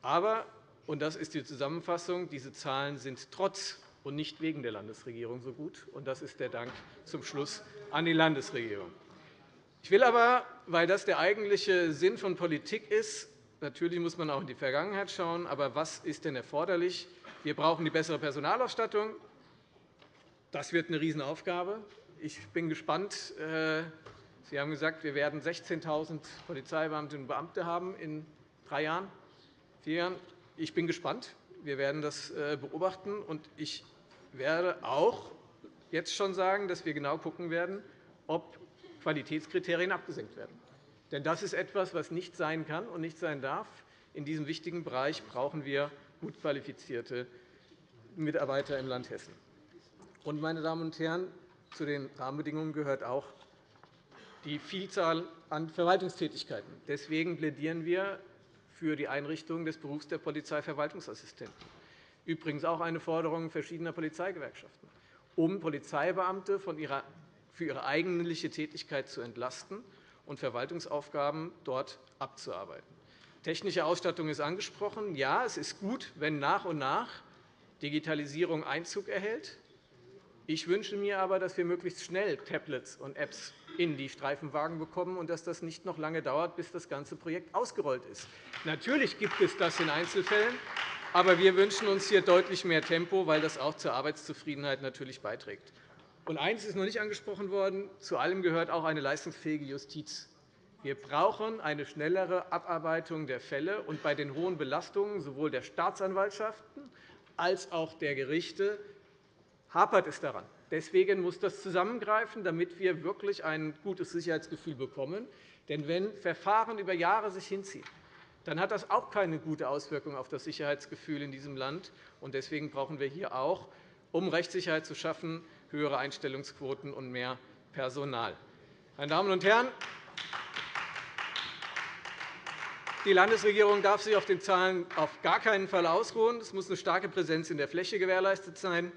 S3: Aber, und das ist die Zusammenfassung, diese Zahlen sind trotz und nicht wegen der Landesregierung so gut. Und das ist der Dank zum Schluss an die Landesregierung. Ich will aber, weil das der eigentliche Sinn von Politik ist, natürlich muss man auch in die Vergangenheit schauen, aber was ist denn erforderlich? Wir brauchen die bessere Personalausstattung. Das wird eine Riesenaufgabe. Ich bin gespannt, äh, Sie haben gesagt, wir werden 16.000 Polizeibeamtinnen und Beamte haben in drei Jahren, vier Jahren. Ich bin gespannt. Wir werden das äh, beobachten. Und ich werde auch jetzt schon sagen, dass wir genau schauen werden, ob Qualitätskriterien abgesenkt werden. Denn das ist etwas, was nicht sein kann und nicht sein darf. In diesem wichtigen Bereich brauchen wir gut qualifizierte Mitarbeiter im Land Hessen. Und, meine Damen und Herren, zu den Rahmenbedingungen gehört auch die Vielzahl an Verwaltungstätigkeiten. Deswegen plädieren wir für die Einrichtung des Berufs der Polizeiverwaltungsassistenten. Übrigens auch eine Forderung verschiedener Polizeigewerkschaften, um Polizeibeamte für ihre eigentliche Tätigkeit zu entlasten und Verwaltungsaufgaben dort abzuarbeiten. Technische Ausstattung ist angesprochen. Ja, es ist gut, wenn nach und nach Digitalisierung Einzug erhält. Ich wünsche mir aber, dass wir möglichst schnell Tablets und Apps in die Streifenwagen bekommen und dass das nicht noch lange dauert, bis das ganze Projekt ausgerollt ist. Natürlich gibt es das in Einzelfällen, aber wir wünschen uns hier deutlich mehr Tempo, weil das auch zur Arbeitszufriedenheit natürlich beiträgt. Und eines ist noch nicht angesprochen worden. Zu allem gehört auch eine leistungsfähige Justiz. Wir brauchen eine schnellere Abarbeitung der Fälle. Und bei den hohen Belastungen sowohl der Staatsanwaltschaften als auch der Gerichte hapert es daran. Deswegen muss das zusammengreifen, damit wir wirklich ein gutes Sicherheitsgefühl bekommen. Denn wenn Verfahren über Jahre sich hinziehen, dann hat das auch keine gute Auswirkung auf das Sicherheitsgefühl in diesem Land. Deswegen brauchen wir hier auch, um Rechtssicherheit zu schaffen, höhere Einstellungsquoten und mehr Personal. Meine Damen und Herren, die Landesregierung darf sich auf den Zahlen auf gar keinen Fall ausruhen. Es muss eine starke Präsenz in der Fläche gewährleistet sein.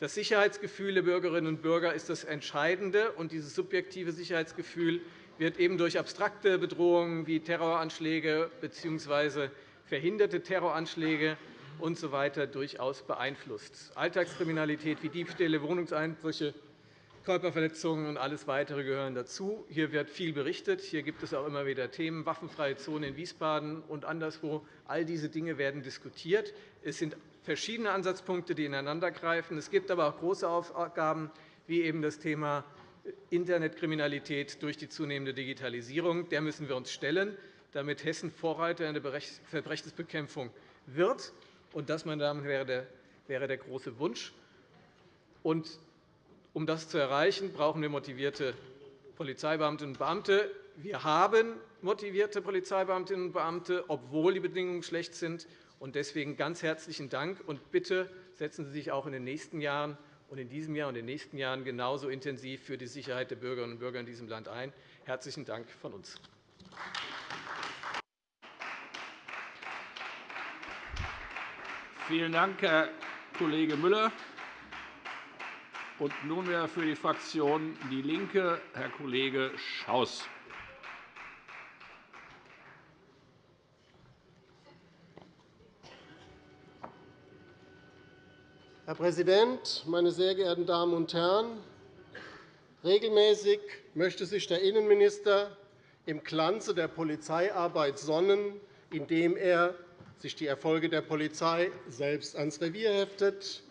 S3: Das Sicherheitsgefühl der Bürgerinnen und Bürger ist das Entscheidende. und Dieses subjektive Sicherheitsgefühl wird eben durch abstrakte Bedrohungen wie Terroranschläge bzw. verhinderte Terroranschläge usw. So durchaus beeinflusst. Alltagskriminalität wie Diebstähle, Wohnungseinbrüche, Körperverletzungen und alles Weitere gehören dazu. Hier wird viel berichtet. Hier gibt es auch immer wieder Themen, waffenfreie Zone in Wiesbaden und anderswo. All diese Dinge werden diskutiert. Es sind verschiedene Ansatzpunkte, die ineinandergreifen. Es gibt aber auch große Aufgaben, wie eben das Thema Internetkriminalität durch die zunehmende Digitalisierung. Der müssen wir uns stellen, damit Hessen Vorreiter in der Verbrechensbekämpfung wird. Und das, meine Damen und Herren, wäre der große Wunsch. Und um das zu erreichen, brauchen wir motivierte Polizeibeamtinnen und Beamte. Wir haben motivierte Polizeibeamtinnen und Beamte, obwohl die Bedingungen schlecht sind. Deswegen ganz herzlichen Dank. Und bitte setzen Sie sich auch in den nächsten Jahren und in diesem Jahr und in den nächsten Jahren genauso intensiv für die Sicherheit der Bürgerinnen und Bürger in diesem Land ein. Herzlichen Dank von uns.
S1: Vielen Dank, Herr Kollege Müller. Und nunmehr für die Fraktion DIE LINKE Herr Kollege Schaus.
S4: Herr Präsident, meine sehr geehrten Damen und Herren! Regelmäßig möchte sich der Innenminister im Glanze der Polizeiarbeit sonnen, indem er sich die Erfolge der Polizei selbst ans Revier heftet,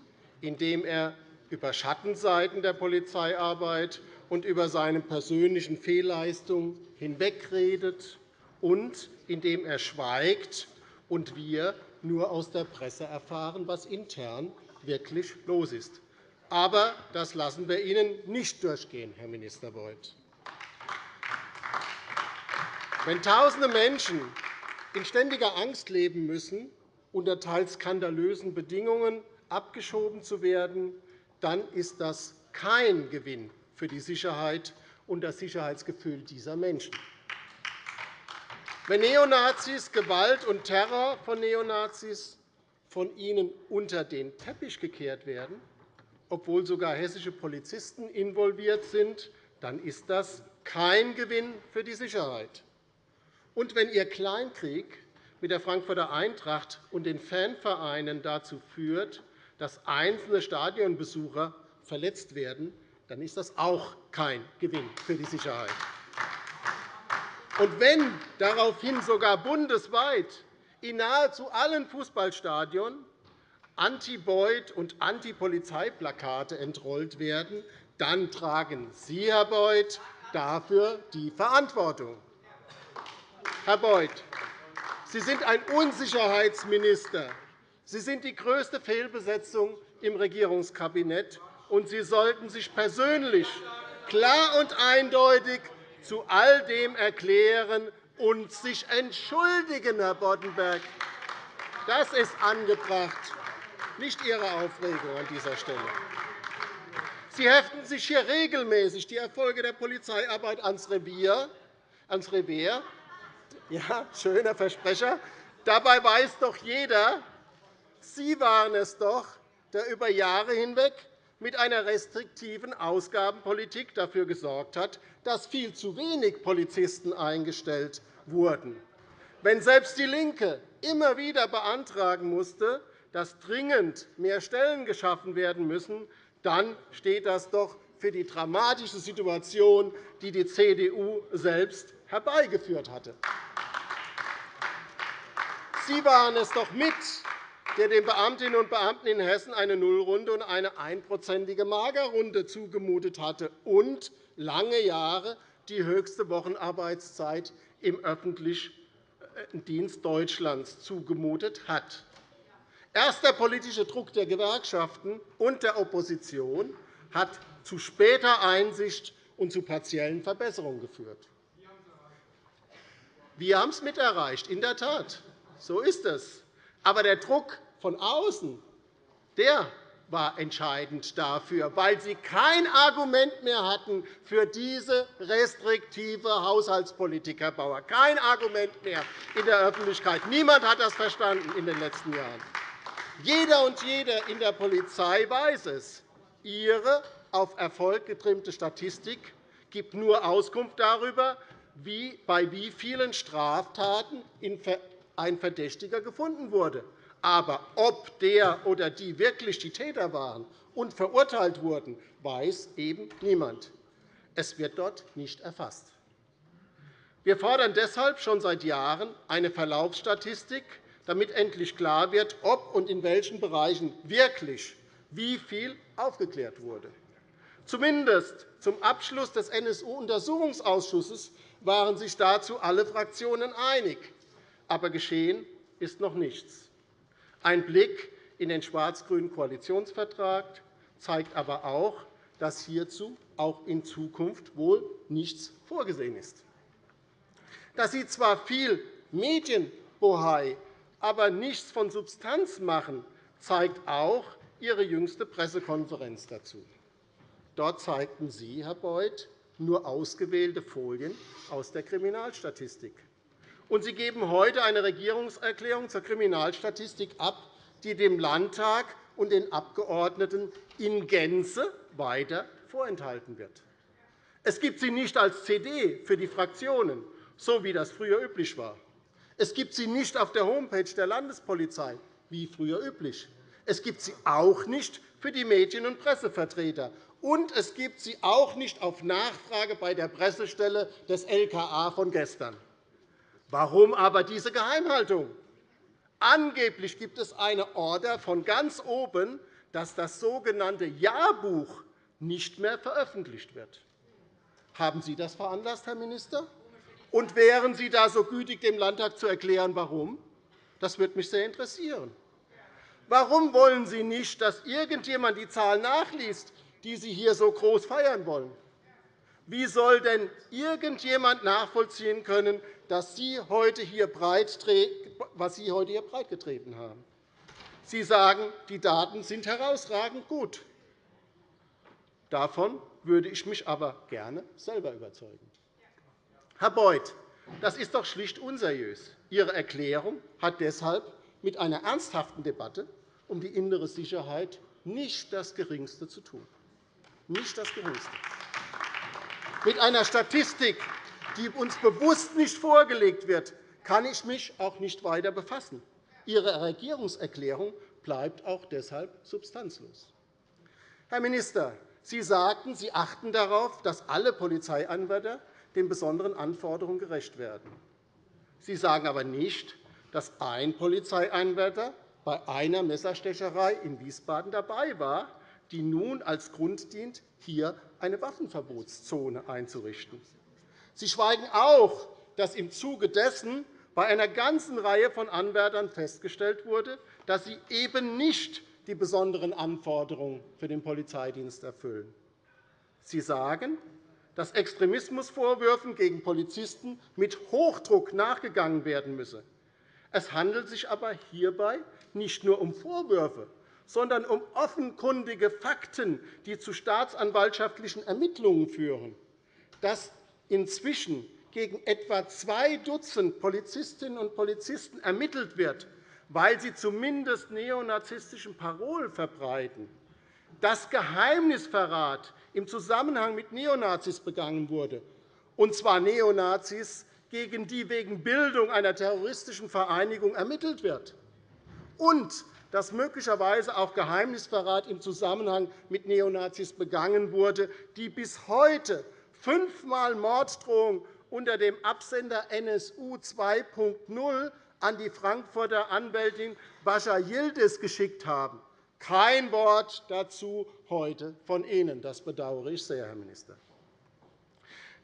S4: indem er über Schattenseiten der Polizeiarbeit und über seine persönlichen Fehlleistungen hinwegredet und indem er schweigt und wir nur aus der Presse erfahren, was intern wirklich los ist. Aber das lassen wir Ihnen nicht durchgehen, Herr Minister Beuth. Wenn Tausende Menschen in ständiger Angst leben müssen, unter teils skandalösen Bedingungen abgeschoben zu werden, dann ist das kein Gewinn für die Sicherheit und das Sicherheitsgefühl dieser Menschen. Wenn Neonazis Gewalt und Terror von Neonazis von ihnen unter den Teppich gekehrt werden, obwohl sogar hessische Polizisten involviert sind, dann ist das kein Gewinn für die Sicherheit. Und wenn Ihr Kleinkrieg mit der Frankfurter Eintracht und den Fanvereinen dazu führt, dass einzelne Stadionbesucher verletzt werden, dann ist das auch kein Gewinn für die Sicherheit. Und wenn daraufhin sogar bundesweit in nahezu allen Fußballstadien Anti-Beut- und Anti-Polizeiplakate entrollt werden, dann tragen Sie, Herr Beuth, dafür die Verantwortung. Herr Beuth, Sie sind ein Unsicherheitsminister. Sie sind die größte Fehlbesetzung im Regierungskabinett, und Sie sollten sich persönlich klar und eindeutig zu all dem erklären und sich entschuldigen, Herr Boddenberg. Das ist angebracht, nicht Ihre Aufregung an dieser Stelle. Sie heften sich hier regelmäßig die Erfolge der Polizeiarbeit ans Revier. Ans Revier. Ja, schöner Versprecher. Dabei weiß doch jeder, Sie waren es doch, der über Jahre hinweg mit einer restriktiven Ausgabenpolitik dafür gesorgt hat, dass viel zu wenig Polizisten eingestellt wurden. Wenn selbst DIE LINKE immer wieder beantragen musste, dass dringend mehr Stellen geschaffen werden müssen, dann steht das doch für die dramatische Situation, die die CDU selbst herbeigeführt hatte. Sie waren es doch mit, der den Beamtinnen und Beamten in Hessen eine Nullrunde und eine einprozentige Magerrunde zugemutet hatte und lange Jahre die höchste Wochenarbeitszeit im öffentlichen Dienst Deutschlands zugemutet hat. Erst der politische Druck der Gewerkschaften und der Opposition hat zu später Einsicht und zu partiellen Verbesserungen geführt. Wir haben es mit erreicht, in der Tat. So ist es. Aber der Druck von außen der war entscheidend dafür, weil Sie kein Argument mehr hatten für diese restriktive Haushaltspolitik, Herr Bauer. Kein Argument mehr in der Öffentlichkeit. Niemand hat das verstanden in den letzten Jahren. Jeder und jede in der Polizei weiß es. Ihre auf Erfolg getrimmte Statistik gibt nur Auskunft darüber, wie, bei wie vielen Straftaten ein Verdächtiger gefunden wurde. Aber ob der oder die wirklich die Täter waren und verurteilt wurden, weiß eben niemand. Es wird dort nicht erfasst. Wir fordern deshalb schon seit Jahren eine Verlaufsstatistik, damit endlich klar wird, ob und in welchen Bereichen wirklich wie viel aufgeklärt wurde. Zumindest zum Abschluss des NSU-Untersuchungsausschusses waren sich dazu alle Fraktionen einig. Aber geschehen ist noch nichts. Ein Blick in den schwarz-grünen Koalitionsvertrag zeigt aber auch, dass hierzu auch in Zukunft wohl nichts vorgesehen ist. Dass Sie zwar viel Medienbohai, aber nichts von Substanz machen, zeigt auch Ihre jüngste Pressekonferenz dazu. Dort zeigten Sie, Herr Beuth, nur ausgewählte Folien aus der Kriminalstatistik. Und Sie geben heute eine Regierungserklärung zur Kriminalstatistik ab, die dem Landtag und den Abgeordneten in Gänze weiter vorenthalten wird. Es gibt sie nicht als CD für die Fraktionen, so wie das früher üblich war. Es gibt sie nicht auf der Homepage der Landespolizei, wie früher üblich. Es gibt sie auch nicht für die Medien- und Pressevertreter. Und es gibt sie auch nicht auf Nachfrage bei der Pressestelle des LKA von gestern. Warum aber diese Geheimhaltung? Angeblich gibt es eine Order von ganz oben, dass das sogenannte Jahrbuch nicht mehr veröffentlicht wird. Haben Sie das veranlasst, Herr Minister? Und wären Sie da so gütig, dem Landtag zu erklären, warum? Das würde mich sehr interessieren. Warum wollen Sie nicht, dass irgendjemand die Zahl nachliest, die Sie hier so groß feiern wollen? Wie soll denn irgendjemand nachvollziehen können, dass Sie heute hier was Sie heute hier breitgetreten haben? Sie sagen, die Daten sind herausragend gut. Davon würde ich mich aber gerne selber überzeugen. Herr Beuth, das ist doch schlicht unseriös. Ihre Erklärung hat deshalb mit einer ernsthaften Debatte um die innere Sicherheit nicht das Geringste zu tun. Nicht das Geringste mit einer Statistik, die uns bewusst nicht vorgelegt wird, kann ich mich auch nicht weiter befassen. Ihre Regierungserklärung bleibt auch deshalb substanzlos. Herr Minister, Sie sagten, Sie achten darauf, dass alle Polizeianwärter den besonderen Anforderungen gerecht werden. Sie sagen aber nicht, dass ein Polizeianwärter bei einer Messerstecherei in Wiesbaden dabei war, die nun als Grund dient, hier eine Waffenverbotszone einzurichten. Sie schweigen auch, dass im Zuge dessen bei einer ganzen Reihe von Anwärtern festgestellt wurde, dass sie eben nicht die besonderen Anforderungen für den Polizeidienst erfüllen. Sie sagen, dass Extremismusvorwürfen gegen Polizisten mit Hochdruck nachgegangen werden müsse. Es handelt sich aber hierbei nicht nur um Vorwürfe, sondern um offenkundige Fakten, die zu staatsanwaltschaftlichen Ermittlungen führen. Dass inzwischen gegen etwa zwei Dutzend Polizistinnen und Polizisten ermittelt wird, weil sie zumindest neonazistischen Parolen verbreiten, dass Geheimnisverrat im Zusammenhang mit Neonazis begangen wurde, und zwar Neonazis, gegen die wegen Bildung einer terroristischen Vereinigung ermittelt wird, und dass möglicherweise auch Geheimnisverrat im Zusammenhang mit Neonazis begangen wurde, die bis heute fünfmal Morddrohungen unter dem Absender NSU 2.0 an die Frankfurter Anwältin Bascha Yildiz geschickt haben. Kein Wort dazu heute von Ihnen. Das bedauere ich sehr, Herr Minister.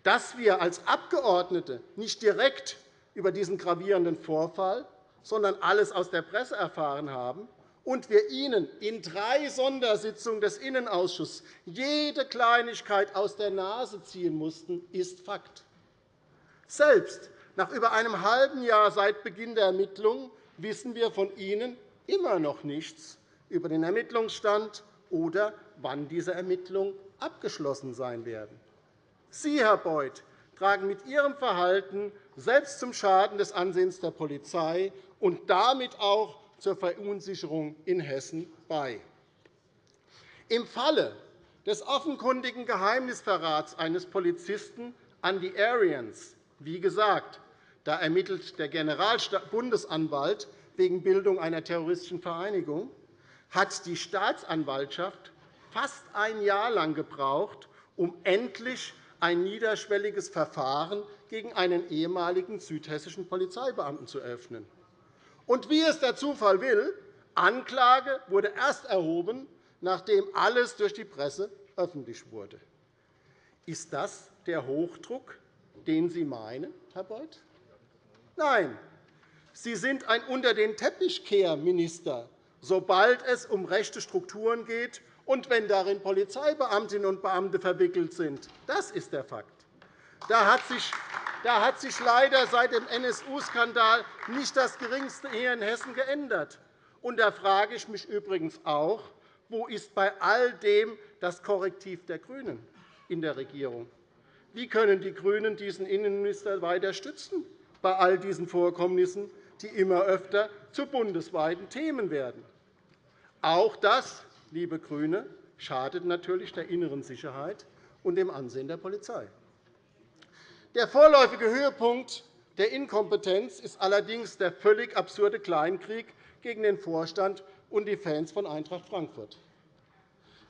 S4: Dass wir als Abgeordnete nicht direkt über diesen gravierenden Vorfall, sondern alles aus der Presse erfahren haben und wir Ihnen in drei Sondersitzungen des Innenausschusses jede Kleinigkeit aus der Nase ziehen mussten, ist Fakt. Selbst nach über einem halben Jahr seit Beginn der Ermittlungen wissen wir von Ihnen immer noch nichts über den Ermittlungsstand oder wann diese Ermittlungen abgeschlossen sein werden. Sie, Herr Beuth, tragen mit Ihrem Verhalten selbst zum Schaden des Ansehens der Polizei und damit auch zur Verunsicherung in Hessen bei. Im Falle des offenkundigen Geheimnisverrats eines Polizisten an die Aryans, wie gesagt, da ermittelt der Generalbundesanwalt wegen Bildung einer terroristischen Vereinigung, hat die Staatsanwaltschaft fast ein Jahr lang gebraucht, um endlich ein niederschwelliges Verfahren gegen einen ehemaligen südhessischen Polizeibeamten zu eröffnen. Und wie es der Zufall will, Anklage wurde erst erhoben, nachdem alles durch die Presse öffentlich wurde. Ist das der Hochdruck, den Sie meinen, Herr Beuth? Nein, Sie sind ein Unter-den-Teppich-Kehr-Minister, sobald es um rechte Strukturen geht und wenn darin Polizeibeamtinnen und Beamte verwickelt sind. Das ist der Fakt. Da hat sich da hat sich leider seit dem NSU-Skandal nicht das Geringste hier in Hessen geändert. Und da frage ich mich übrigens auch, wo ist bei all dem das Korrektiv der GRÜNEN in der Regierung? Wie können die GRÜNEN diesen Innenminister weiter stützen bei all diesen Vorkommnissen, die immer öfter zu bundesweiten Themen werden? Auch das, liebe GRÜNE, schadet natürlich der inneren Sicherheit und dem Ansehen der Polizei. Der vorläufige Höhepunkt der Inkompetenz ist allerdings der völlig absurde Kleinkrieg gegen den Vorstand und die Fans von Eintracht Frankfurt.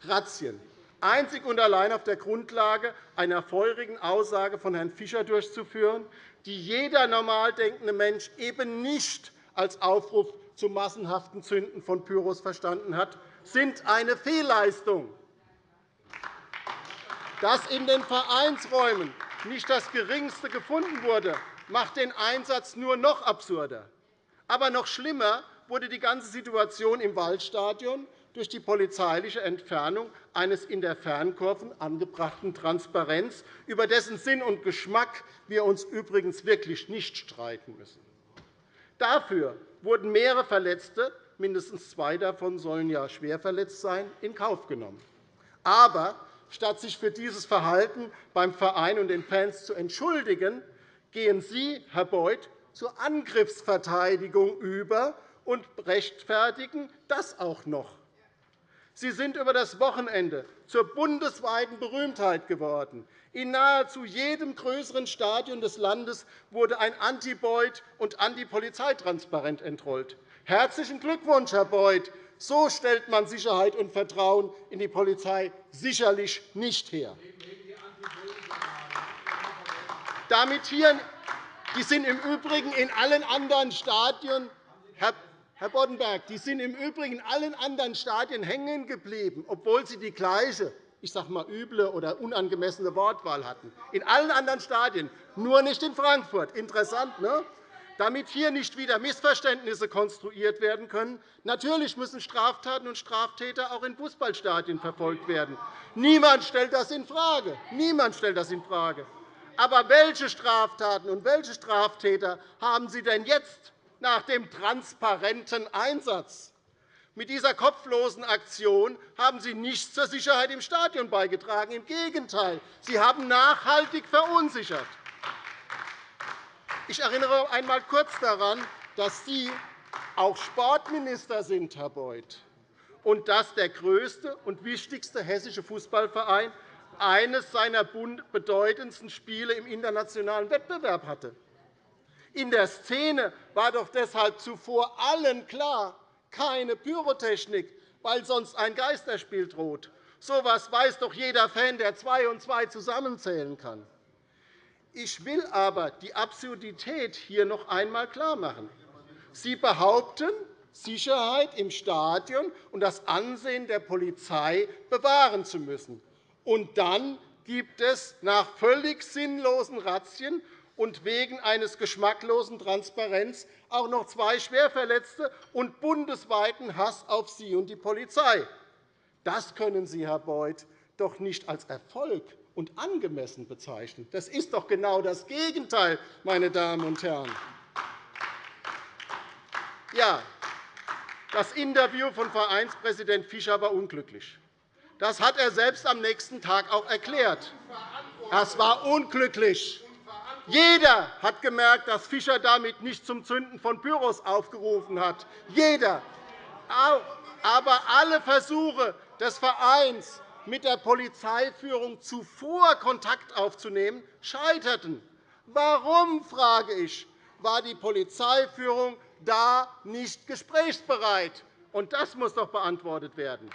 S4: Razzien, einzig und allein auf der Grundlage einer feurigen Aussage von Herrn Fischer durchzuführen, die jeder normal denkende Mensch eben nicht als Aufruf zum massenhaften Zünden von Pyros verstanden hat, sind eine Fehlleistung. Dass in den Vereinsräumen nicht das Geringste gefunden wurde, macht den Einsatz nur noch absurder. Aber noch schlimmer wurde die ganze Situation im Waldstadion durch die polizeiliche Entfernung eines in der Fernkurven angebrachten Transparenz, über dessen Sinn und Geschmack wir uns übrigens wirklich nicht streiten müssen. Dafür wurden mehrere Verletzte, mindestens zwei davon sollen ja schwer verletzt sein, in Kauf genommen. Aber statt sich für dieses Verhalten beim Verein und den Fans zu entschuldigen, gehen Sie, Herr Beuth, zur Angriffsverteidigung über und rechtfertigen das auch noch. Sie sind über das Wochenende zur bundesweiten Berühmtheit geworden. In nahezu jedem größeren Stadion des Landes wurde ein Anti-Beuth- und Anti-Polizeitransparent entrollt. Herzlichen Glückwunsch, Herr Beuth! So stellt man Sicherheit und Vertrauen in die Polizei sicherlich nicht her. Damit hier, die sind im Übrigen in allen anderen Stadien, Herr Boddenberg, die sind im Übrigen in allen anderen Stadien hängen geblieben, obwohl sie die gleiche ich sage mal, üble oder unangemessene Wortwahl hatten. In allen anderen Stadien, nur nicht in Frankfurt. Interessant, ne? Damit hier nicht wieder Missverständnisse konstruiert werden können. Natürlich müssen Straftaten und Straftäter auch in Fußballstadien verfolgt werden. Niemand stellt das infrage. Niemand stellt das infrage. Aber welche Straftaten und welche Straftäter haben Sie denn jetzt nach dem transparenten Einsatz? Mit dieser kopflosen Aktion haben Sie nichts zur Sicherheit im Stadion beigetragen. Im Gegenteil, Sie haben nachhaltig verunsichert. Ich erinnere einmal kurz daran, dass Sie auch Sportminister sind, Herr Beuth, und dass der größte und wichtigste hessische Fußballverein eines seiner bedeutendsten Spiele im internationalen Wettbewerb hatte. In der Szene war doch deshalb zuvor allen klar, keine Pyrotechnik, weil sonst ein Geisterspiel droht. So etwas weiß doch jeder Fan, der zwei und zwei zusammenzählen kann. Ich will aber die Absurdität hier noch einmal klarmachen. Sie behaupten, Sicherheit im Stadion und das Ansehen der Polizei bewahren zu müssen. Und dann gibt es nach völlig sinnlosen Razzien und wegen eines geschmacklosen Transparenz auch noch zwei Schwerverletzte und bundesweiten Hass auf Sie und die Polizei. Das können Sie, Herr Beuth, doch nicht als Erfolg und angemessen bezeichnen. Das ist doch genau das Gegenteil, meine Damen und Herren. Ja, das Interview von Vereinspräsident Fischer war unglücklich. Das hat er selbst am nächsten Tag auch erklärt. Das war unglücklich. Jeder hat gemerkt, dass Fischer damit nicht zum Zünden von Büros aufgerufen hat. Jeder. Aber alle Versuche des Vereins, mit der Polizeiführung zuvor Kontakt aufzunehmen, scheiterten. Warum, frage ich, war die Polizeiführung da nicht gesprächsbereit? Und das muss doch beantwortet werden.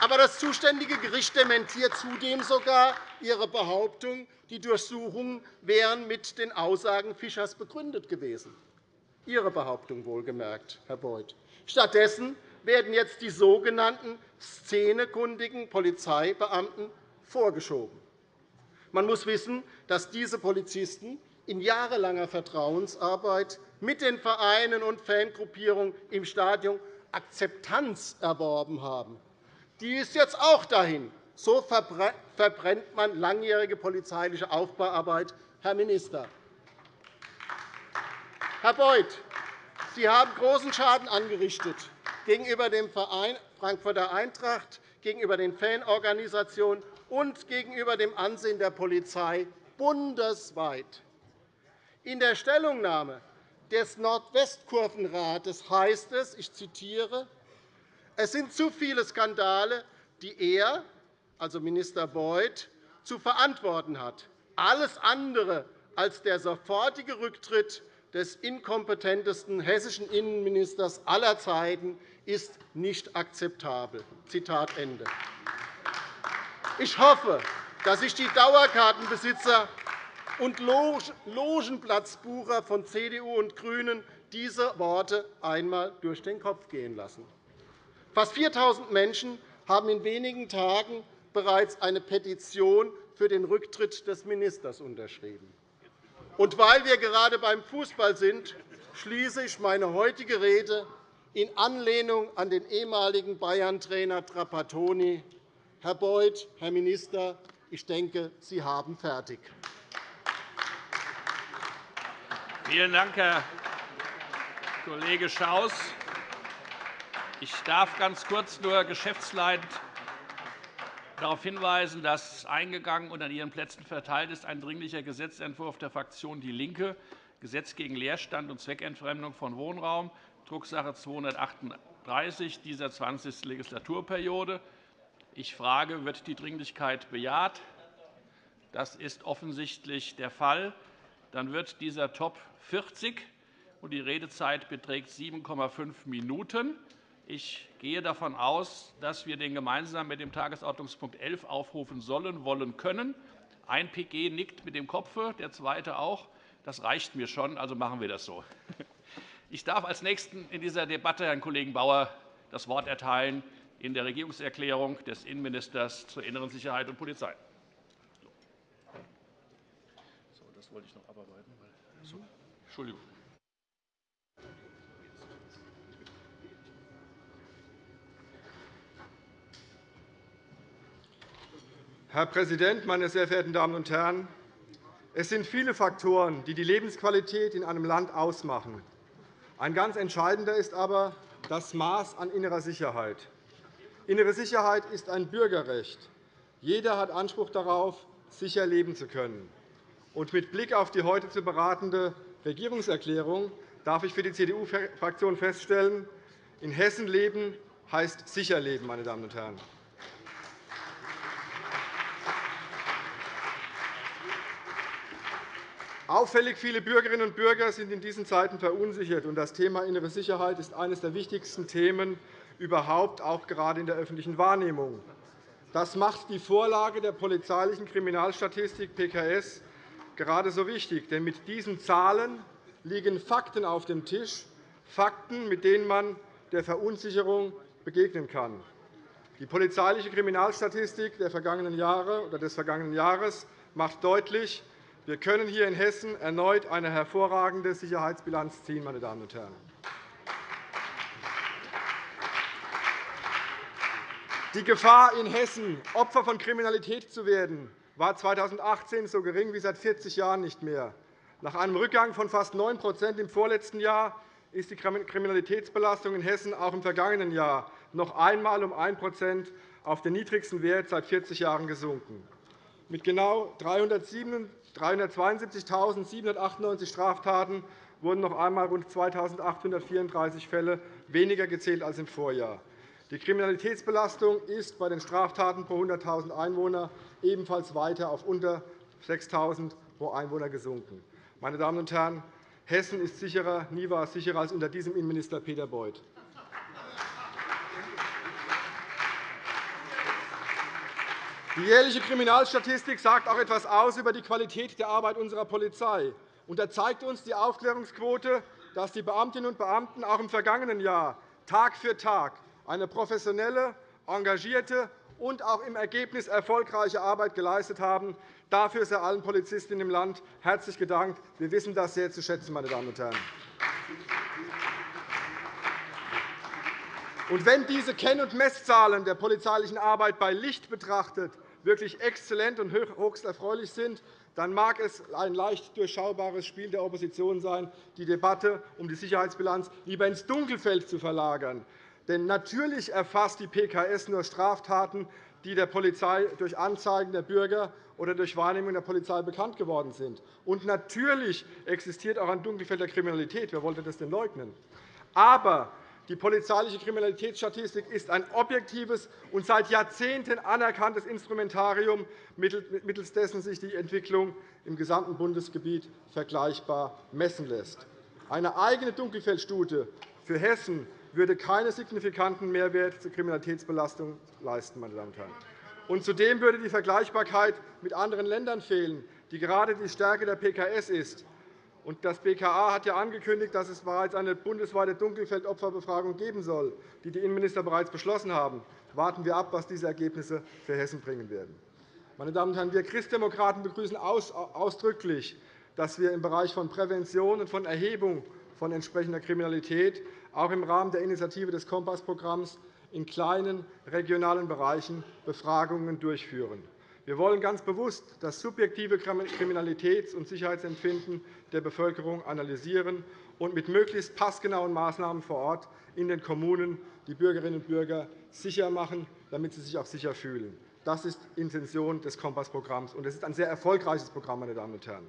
S4: Aber das zuständige Gericht dementiert zudem sogar Ihre Behauptung, die Durchsuchungen wären mit den Aussagen Fischers begründet gewesen. Ihre Behauptung wohlgemerkt, Herr Beuth. Stattdessen werden jetzt die sogenannten szenekundigen Polizeibeamten vorgeschoben. Man muss wissen, dass diese Polizisten in jahrelanger Vertrauensarbeit mit den Vereinen und Fangruppierungen im Stadion Akzeptanz erworben haben. Die ist jetzt auch dahin. So verbrennt man langjährige polizeiliche Aufbauarbeit, Herr Minister. Herr Beuth, Sie haben großen Schaden angerichtet gegenüber dem Verein Frankfurter Eintracht, gegenüber den Fanorganisationen und gegenüber dem Ansehen der Polizei bundesweit. In der Stellungnahme des Nordwestkurvenrates heißt es, ich zitiere, es sind zu viele Skandale, die er, also Minister Beuth, zu verantworten hat. Alles andere als der sofortige Rücktritt des inkompetentesten hessischen Innenministers aller Zeiten ist nicht akzeptabel. Zitat Ende. Ich hoffe, dass sich die Dauerkartenbesitzer und Logenplatzbucher von CDU und GRÜNEN diese Worte einmal durch den Kopf gehen lassen. Fast 4.000 Menschen haben in wenigen Tagen bereits eine Petition für den Rücktritt des Ministers unterschrieben. Und weil wir gerade beim Fußball sind, schließe ich meine heutige Rede in Anlehnung an den ehemaligen Bayern-Trainer Trapattoni. Herr Beuth, Herr Minister, ich denke, Sie haben fertig.
S1: Vielen Dank, Herr Kollege Schaus. Ich darf ganz kurz nur geschäftsleitend darauf hinweisen, dass eingegangen und an Ihren Plätzen verteilt ist ein Dringlicher Gesetzentwurf der Fraktion DIE LINKE, Gesetz gegen Leerstand und Zweckentfremdung von Wohnraum, Drucksache 238 dieser 20. Legislaturperiode. Ich frage, wird die Dringlichkeit bejaht? Das ist offensichtlich der Fall. Dann wird dieser Top 40 und die Redezeit beträgt 7,5 Minuten. Ich gehe davon aus, dass wir den gemeinsam mit dem Tagesordnungspunkt 11 aufrufen sollen, wollen, können. Ein PG nickt mit dem Kopf, der zweite auch. Das reicht mir schon, also machen wir das so. Ich darf als Nächsten in dieser Debatte Herrn Kollegen Bauer das Wort erteilen in der Regierungserklärung des Innenministers zur inneren Sicherheit und Polizei. Das wollte ich noch abarbeiten. Entschuldigung.
S5: Herr Präsident, meine sehr verehrten Damen und Herren! Es sind viele Faktoren, die die Lebensqualität in einem Land ausmachen. Ein ganz entscheidender ist aber das Maß an innerer Sicherheit. Innere Sicherheit ist ein Bürgerrecht. Jeder hat Anspruch darauf, sicher leben zu können. Und mit Blick auf die heute zu beratende Regierungserklärung darf ich für die CDU-Fraktion feststellen, in Hessen leben heißt sicher leben, meine Damen und Herren. Auffällig viele Bürgerinnen und Bürger sind in diesen Zeiten verunsichert. Das Thema innere Sicherheit ist eines der wichtigsten Themen überhaupt, auch gerade in der öffentlichen Wahrnehmung. Das macht die Vorlage der polizeilichen Kriminalstatistik PKS gerade so wichtig. Denn mit diesen Zahlen liegen Fakten auf dem Tisch, Fakten, mit denen man der Verunsicherung begegnen kann. Die polizeiliche Kriminalstatistik der vergangenen Jahre oder des vergangenen Jahres macht deutlich, wir können hier in Hessen erneut eine hervorragende Sicherheitsbilanz ziehen. Meine Damen und Herren. Die Gefahr, in Hessen Opfer von Kriminalität zu werden, war 2018 so gering wie seit 40 Jahren nicht mehr. Nach einem Rückgang von fast 9% im vorletzten Jahr ist die Kriminalitätsbelastung in Hessen auch im vergangenen Jahr noch einmal um 1% auf den niedrigsten Wert seit 40 Jahren gesunken. Mit genau 372.798 Straftaten wurden noch einmal rund 2.834 Fälle weniger gezählt als im Vorjahr. Die Kriminalitätsbelastung ist bei den Straftaten pro 100.000 Einwohner ebenfalls weiter auf unter 6.000 pro Einwohner gesunken. Meine Damen und Herren, Hessen ist sicherer, nie war es sicherer als unter diesem Innenminister Peter Beuth. Die jährliche Kriminalstatistik sagt auch etwas aus über die Qualität der Arbeit unserer Polizei. Und da zeigt uns die Aufklärungsquote, dass die Beamtinnen und Beamten auch im vergangenen Jahr Tag für Tag eine professionelle, engagierte und auch im Ergebnis erfolgreiche Arbeit geleistet haben. Dafür sei allen Polizistinnen im Land herzlich gedankt. Wir wissen das sehr zu schätzen, meine Damen und Herren. Und wenn diese Kenn- und Messzahlen der polizeilichen Arbeit bei Licht betrachtet wirklich exzellent und höchst erfreulich sind, dann mag es ein leicht durchschaubares Spiel der Opposition sein, die Debatte um die Sicherheitsbilanz lieber ins Dunkelfeld zu verlagern. Denn natürlich erfasst die PKS nur Straftaten, die der Polizei durch Anzeigen der Bürger oder durch Wahrnehmung der Polizei bekannt geworden sind. Und natürlich existiert auch ein Dunkelfeld der Kriminalität. Wer wollte das denn leugnen? Aber die polizeiliche Kriminalitätsstatistik ist ein objektives und seit Jahrzehnten anerkanntes Instrumentarium, mittels dessen sich die Entwicklung im gesamten Bundesgebiet vergleichbar messen lässt. Eine eigene Dunkelfeldstudie für Hessen würde keinen signifikanten Mehrwert zur Kriminalitätsbelastung leisten. Meine Damen und Herren. Und zudem würde die Vergleichbarkeit mit anderen Ländern fehlen, die gerade die Stärke der PKS ist. Das BKA hat ja angekündigt, dass es bereits eine bundesweite Dunkelfeldopferbefragung geben soll, die die Innenminister bereits beschlossen haben. Warten wir ab, was diese Ergebnisse für Hessen bringen werden. Meine Damen und Herren, wir Christdemokraten begrüßen ausdrücklich, dass wir im Bereich von Prävention und von Erhebung von entsprechender Kriminalität auch im Rahmen der Initiative des Kompassprogramms in kleinen regionalen Bereichen Befragungen durchführen. Wir wollen ganz bewusst das subjektive Kriminalitäts- und Sicherheitsempfinden der Bevölkerung analysieren und mit möglichst passgenauen Maßnahmen vor Ort in den Kommunen die Bürgerinnen und Bürger sicher machen, damit sie sich auch sicher fühlen. Das ist die Intention des Kompassprogramms. Es ist ein sehr erfolgreiches Programm. Meine Damen und Herren.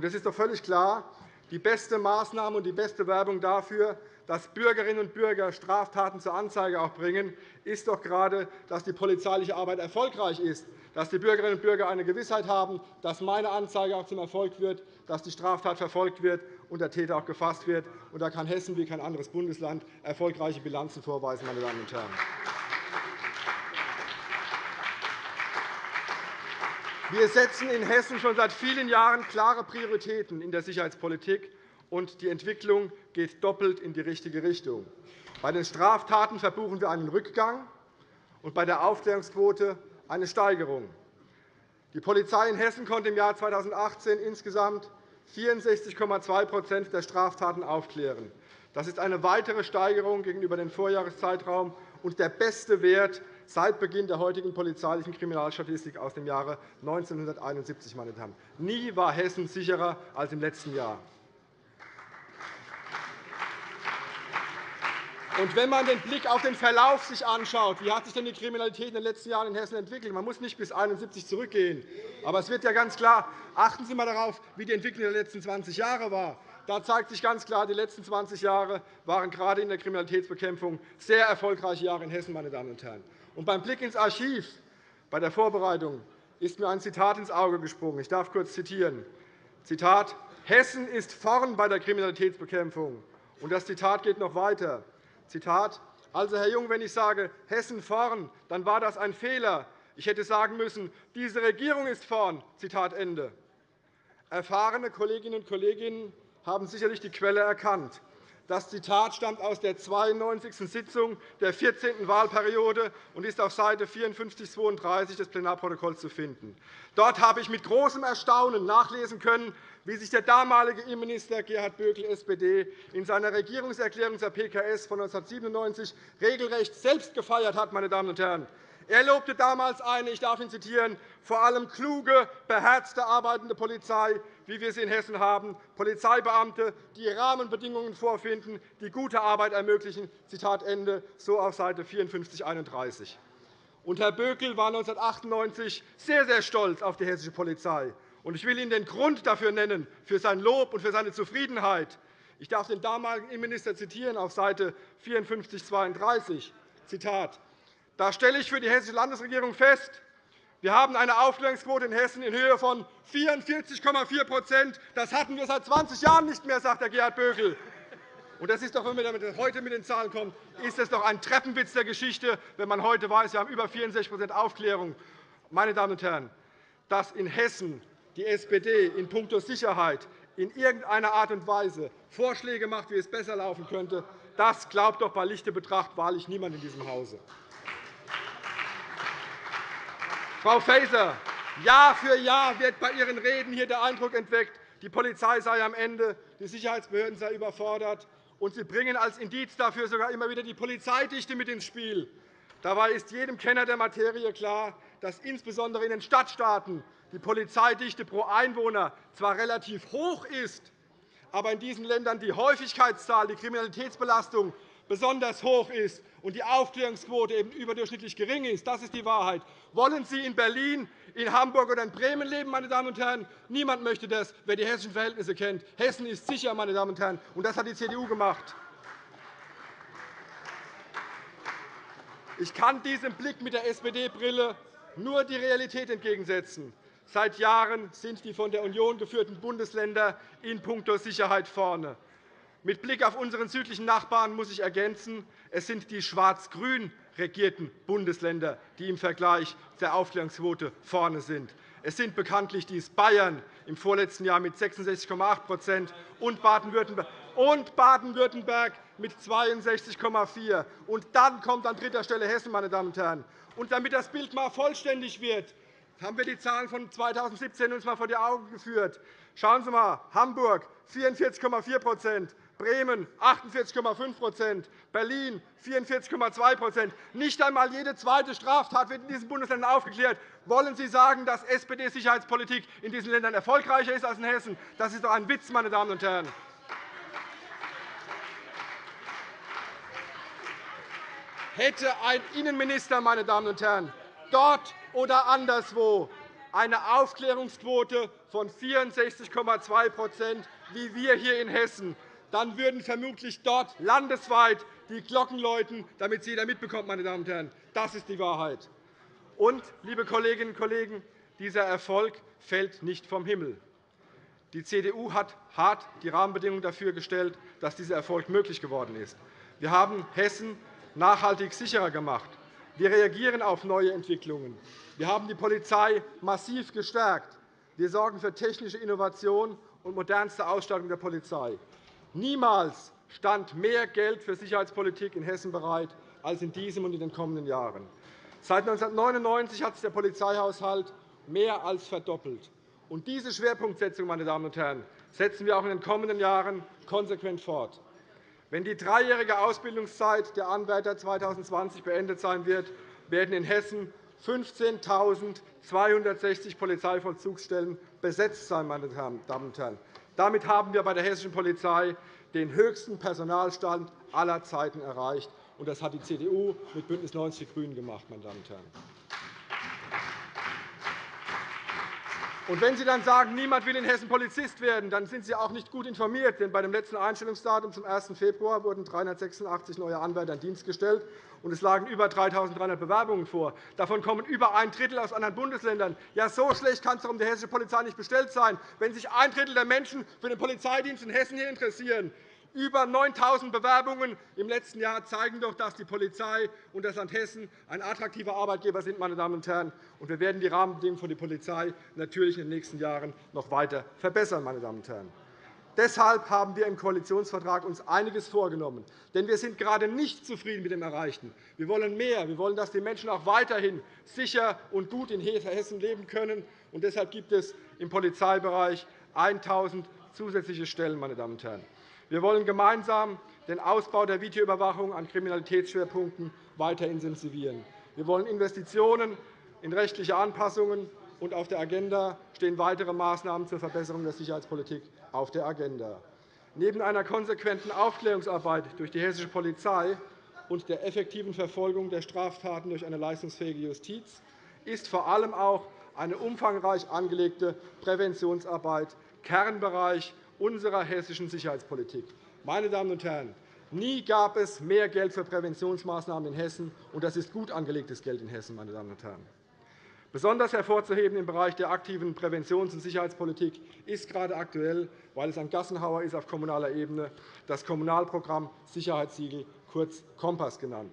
S5: Es ist doch völlig klar, die beste Maßnahme und die beste Werbung dafür, dass Bürgerinnen und Bürger Straftaten zur Anzeige auch bringen, ist doch gerade, dass die polizeiliche Arbeit erfolgreich ist, dass die Bürgerinnen und Bürger eine Gewissheit haben, dass meine Anzeige auch zum Erfolg wird, dass die Straftat verfolgt wird und der Täter auch gefasst wird. da kann Hessen wie kein anderes Bundesland erfolgreiche Bilanzen vorweisen. Meine Damen und Herren. Wir setzen in Hessen schon seit vielen Jahren klare Prioritäten in der Sicherheitspolitik, und die Entwicklung geht doppelt in die richtige Richtung. Bei den Straftaten verbuchen wir einen Rückgang und bei der Aufklärungsquote eine Steigerung. Die Polizei in Hessen konnte im Jahr 2018 insgesamt 64,2% der Straftaten aufklären. Das ist eine weitere Steigerung gegenüber dem Vorjahreszeitraum und der beste Wert seit Beginn der heutigen polizeilichen Kriminalstatistik aus dem Jahre 1971. Meine Damen. Nie war Hessen sicherer als im letzten Jahr. Und wenn man den Blick auf den Verlauf sich anschaut, wie hat sich denn die Kriminalität in den letzten Jahren in Hessen entwickelt? Man muss nicht bis 1971 zurückgehen. Aber es wird ja ganz klar, achten Sie einmal darauf, wie die Entwicklung der letzten 20 Jahre war. Da zeigt sich ganz klar, die letzten 20 Jahre waren gerade in der Kriminalitätsbekämpfung sehr erfolgreiche Jahre in Hessen. Meine Damen und Herren. Und beim Blick ins Archiv bei der Vorbereitung ist mir ein Zitat ins Auge gesprungen. Ich darf kurz zitieren. Zitat, Hessen ist vorn bei der Kriminalitätsbekämpfung. Und das Zitat geht noch weiter. Zitat, also, Herr Jung, wenn ich sage, Hessen vorn, dann war das ein Fehler. Ich hätte sagen müssen, diese Regierung ist vorn. Zitat Ende. Erfahrene Kolleginnen und Kollegen haben sicherlich die Quelle erkannt. Das Zitat stammt aus der 92. Sitzung der 14. Wahlperiode und ist auf Seite 5432 des Plenarprotokolls zu finden. Dort habe ich mit großem Erstaunen nachlesen können, wie sich der damalige Innenminister Gerhard Bökel, SPD, in seiner Regierungserklärung zur PKS von 1997 regelrecht selbst gefeiert hat. Meine Damen und Herren. Er lobte damals eine, ich darf ihn zitieren, vor allem kluge, beherzte arbeitende Polizei, wie wir sie in Hessen haben, Polizeibeamte, die Rahmenbedingungen vorfinden, die gute Arbeit ermöglichen. Zitat Ende, so auf Seite 54, 31. Und Herr Bökel war 1998 sehr, sehr stolz auf die hessische Polizei. Ich will Ihnen den Grund dafür nennen, für sein Lob und für seine Zufriedenheit. Ich darf den damaligen Innenminister zitieren auf Seite 54, 32. Zitat. Da stelle ich für die Hessische Landesregierung fest, wir haben eine Aufklärungsquote in Hessen in Höhe von 44,4% Das hatten wir seit 20 Jahren nicht mehr, sagt Herr Gerhard Bökel. Und das ist doch, wenn man heute mit den Zahlen kommt, ist das doch ein Treppenwitz der Geschichte, wenn man heute weiß, wir haben über 64% Aufklärung. Meine Damen und Herren, dass in Hessen die SPD in puncto Sicherheit in irgendeiner Art und Weise Vorschläge macht, wie es besser laufen könnte, das glaubt doch bei Lichte Betracht wahrlich niemand in diesem Hause. Frau Faeser, Jahr für Jahr wird bei Ihren Reden hier der Eindruck entweckt, die Polizei sei am Ende, die Sicherheitsbehörden seien überfordert. Und Sie bringen als Indiz dafür sogar immer wieder die Polizeidichte mit ins Spiel. Dabei ist jedem Kenner der Materie klar, dass insbesondere in den Stadtstaaten die Polizeidichte pro Einwohner zwar relativ hoch ist, aber in diesen Ländern die Häufigkeitszahl, die Kriminalitätsbelastung besonders hoch ist und die Aufklärungsquote eben überdurchschnittlich gering ist. Das ist die Wahrheit. Wollen Sie in Berlin, in Hamburg oder in Bremen leben, meine Damen und Herren? Niemand möchte das, wer die hessischen Verhältnisse kennt. Hessen ist sicher, meine Damen und Herren, und das hat die CDU gemacht. Ich kann diesem Blick mit der SPD-Brille nur die Realität entgegensetzen. Seit Jahren sind die von der Union geführten Bundesländer in puncto Sicherheit vorne. Mit Blick auf unseren südlichen Nachbarn muss ich ergänzen, es sind die schwarz-grün regierten Bundesländer, die im Vergleich der Aufklärungsquote vorne sind. Es sind bekanntlich dies Bayern im vorletzten Jahr mit 66,8% und Baden-Württemberg mit 62,4 Und dann kommt an dritter Stelle Hessen. Meine Damen und Herren. Und damit das Bild einmal vollständig wird, haben wir die Zahlen von 2017 uns einmal vor die Augen geführt. Schauen Sie einmal, Hamburg 44,4% Bremen 48,5% Berlin 44,2% Nicht einmal jede zweite Straftat wird in diesen Bundesländern aufgeklärt. Wollen Sie sagen, dass SPD-Sicherheitspolitik in diesen Ländern erfolgreicher ist als in Hessen? Das ist doch ein Witz, meine Damen und Herren. Hätte ein Innenminister, meine Damen und Herren, dort oder anderswo eine Aufklärungsquote von 64,2% wie wir hier in Hessen, dann würden vermutlich dort landesweit die Glocken läuten, damit es jeder mitbekommt. Meine Damen und Herren. Das ist die Wahrheit. Und, liebe Kolleginnen und Kollegen, dieser Erfolg fällt nicht vom Himmel. Die CDU hat hart die Rahmenbedingungen dafür gestellt, dass dieser Erfolg möglich geworden ist. Wir haben Hessen nachhaltig sicherer gemacht. Wir reagieren auf neue Entwicklungen. Wir haben die Polizei massiv gestärkt. Wir sorgen für technische Innovation und modernste Ausstattung der Polizei. Niemals stand mehr Geld für Sicherheitspolitik in Hessen bereit als in diesem und in den kommenden Jahren. Seit 1999 hat sich der Polizeihaushalt mehr als verdoppelt. Und diese Schwerpunktsetzung meine Damen und Herren, setzen wir auch in den kommenden Jahren konsequent fort. Wenn die dreijährige Ausbildungszeit der Anwärter 2020 beendet sein wird, werden in Hessen 15.260 Polizeivollzugsstellen besetzt sein. Meine Damen und Herren. Damit haben wir bei der hessischen Polizei den höchsten Personalstand aller Zeiten erreicht. Das hat die CDU mit BÜNDNIS 90 die GRÜNEN gemacht. Meine Damen und Herren. Und wenn Sie dann sagen, niemand will in Hessen Polizist werden, dann sind Sie auch nicht gut informiert. Denn bei dem letzten Einstellungsdatum zum 1. Februar wurden 386 neue Anwärter in Dienst gestellt, und es lagen über 3.300 Bewerbungen vor. Davon kommen über ein Drittel aus anderen Bundesländern. Ja, so schlecht kann es um die hessische Polizei nicht bestellt sein, wenn sich ein Drittel der Menschen für den Polizeidienst in Hessen hier interessieren. Über 9.000 Bewerbungen im letzten Jahr zeigen doch, dass die Polizei und das Land Hessen ein attraktiver Arbeitgeber sind. Meine Damen und Herren. wir werden die Rahmenbedingungen für die Polizei natürlich in den nächsten Jahren noch weiter verbessern. Meine Damen und Herren. Deshalb haben wir uns im Koalitionsvertrag uns einiges vorgenommen. Denn wir sind gerade nicht zufrieden mit dem Erreichten. Wir wollen mehr. Wir wollen, dass die Menschen auch weiterhin sicher und gut in Hessen leben können. Und deshalb gibt es im Polizeibereich 1.000 zusätzliche Stellen. Meine Damen und Herren. Wir wollen gemeinsam den Ausbau der Videoüberwachung an Kriminalitätsschwerpunkten weiter intensivieren. Wir wollen Investitionen in rechtliche Anpassungen, und auf der Agenda stehen weitere Maßnahmen zur Verbesserung der Sicherheitspolitik auf der Agenda. Neben einer konsequenten Aufklärungsarbeit durch die hessische Polizei und der effektiven Verfolgung der Straftaten durch eine leistungsfähige Justiz ist vor allem auch eine umfangreich angelegte Präventionsarbeit Kernbereich unserer hessischen Sicherheitspolitik. Meine Damen und Herren, nie gab es mehr Geld für Präventionsmaßnahmen in Hessen, und das ist gut angelegtes Geld in Hessen. Meine Damen und Herren. Besonders hervorzuheben im Bereich der aktiven Präventions- und Sicherheitspolitik ist gerade aktuell, weil es ein Gassenhauer ist auf kommunaler Ebene, das Kommunalprogramm Sicherheitssiegel, kurz Kompass genannt.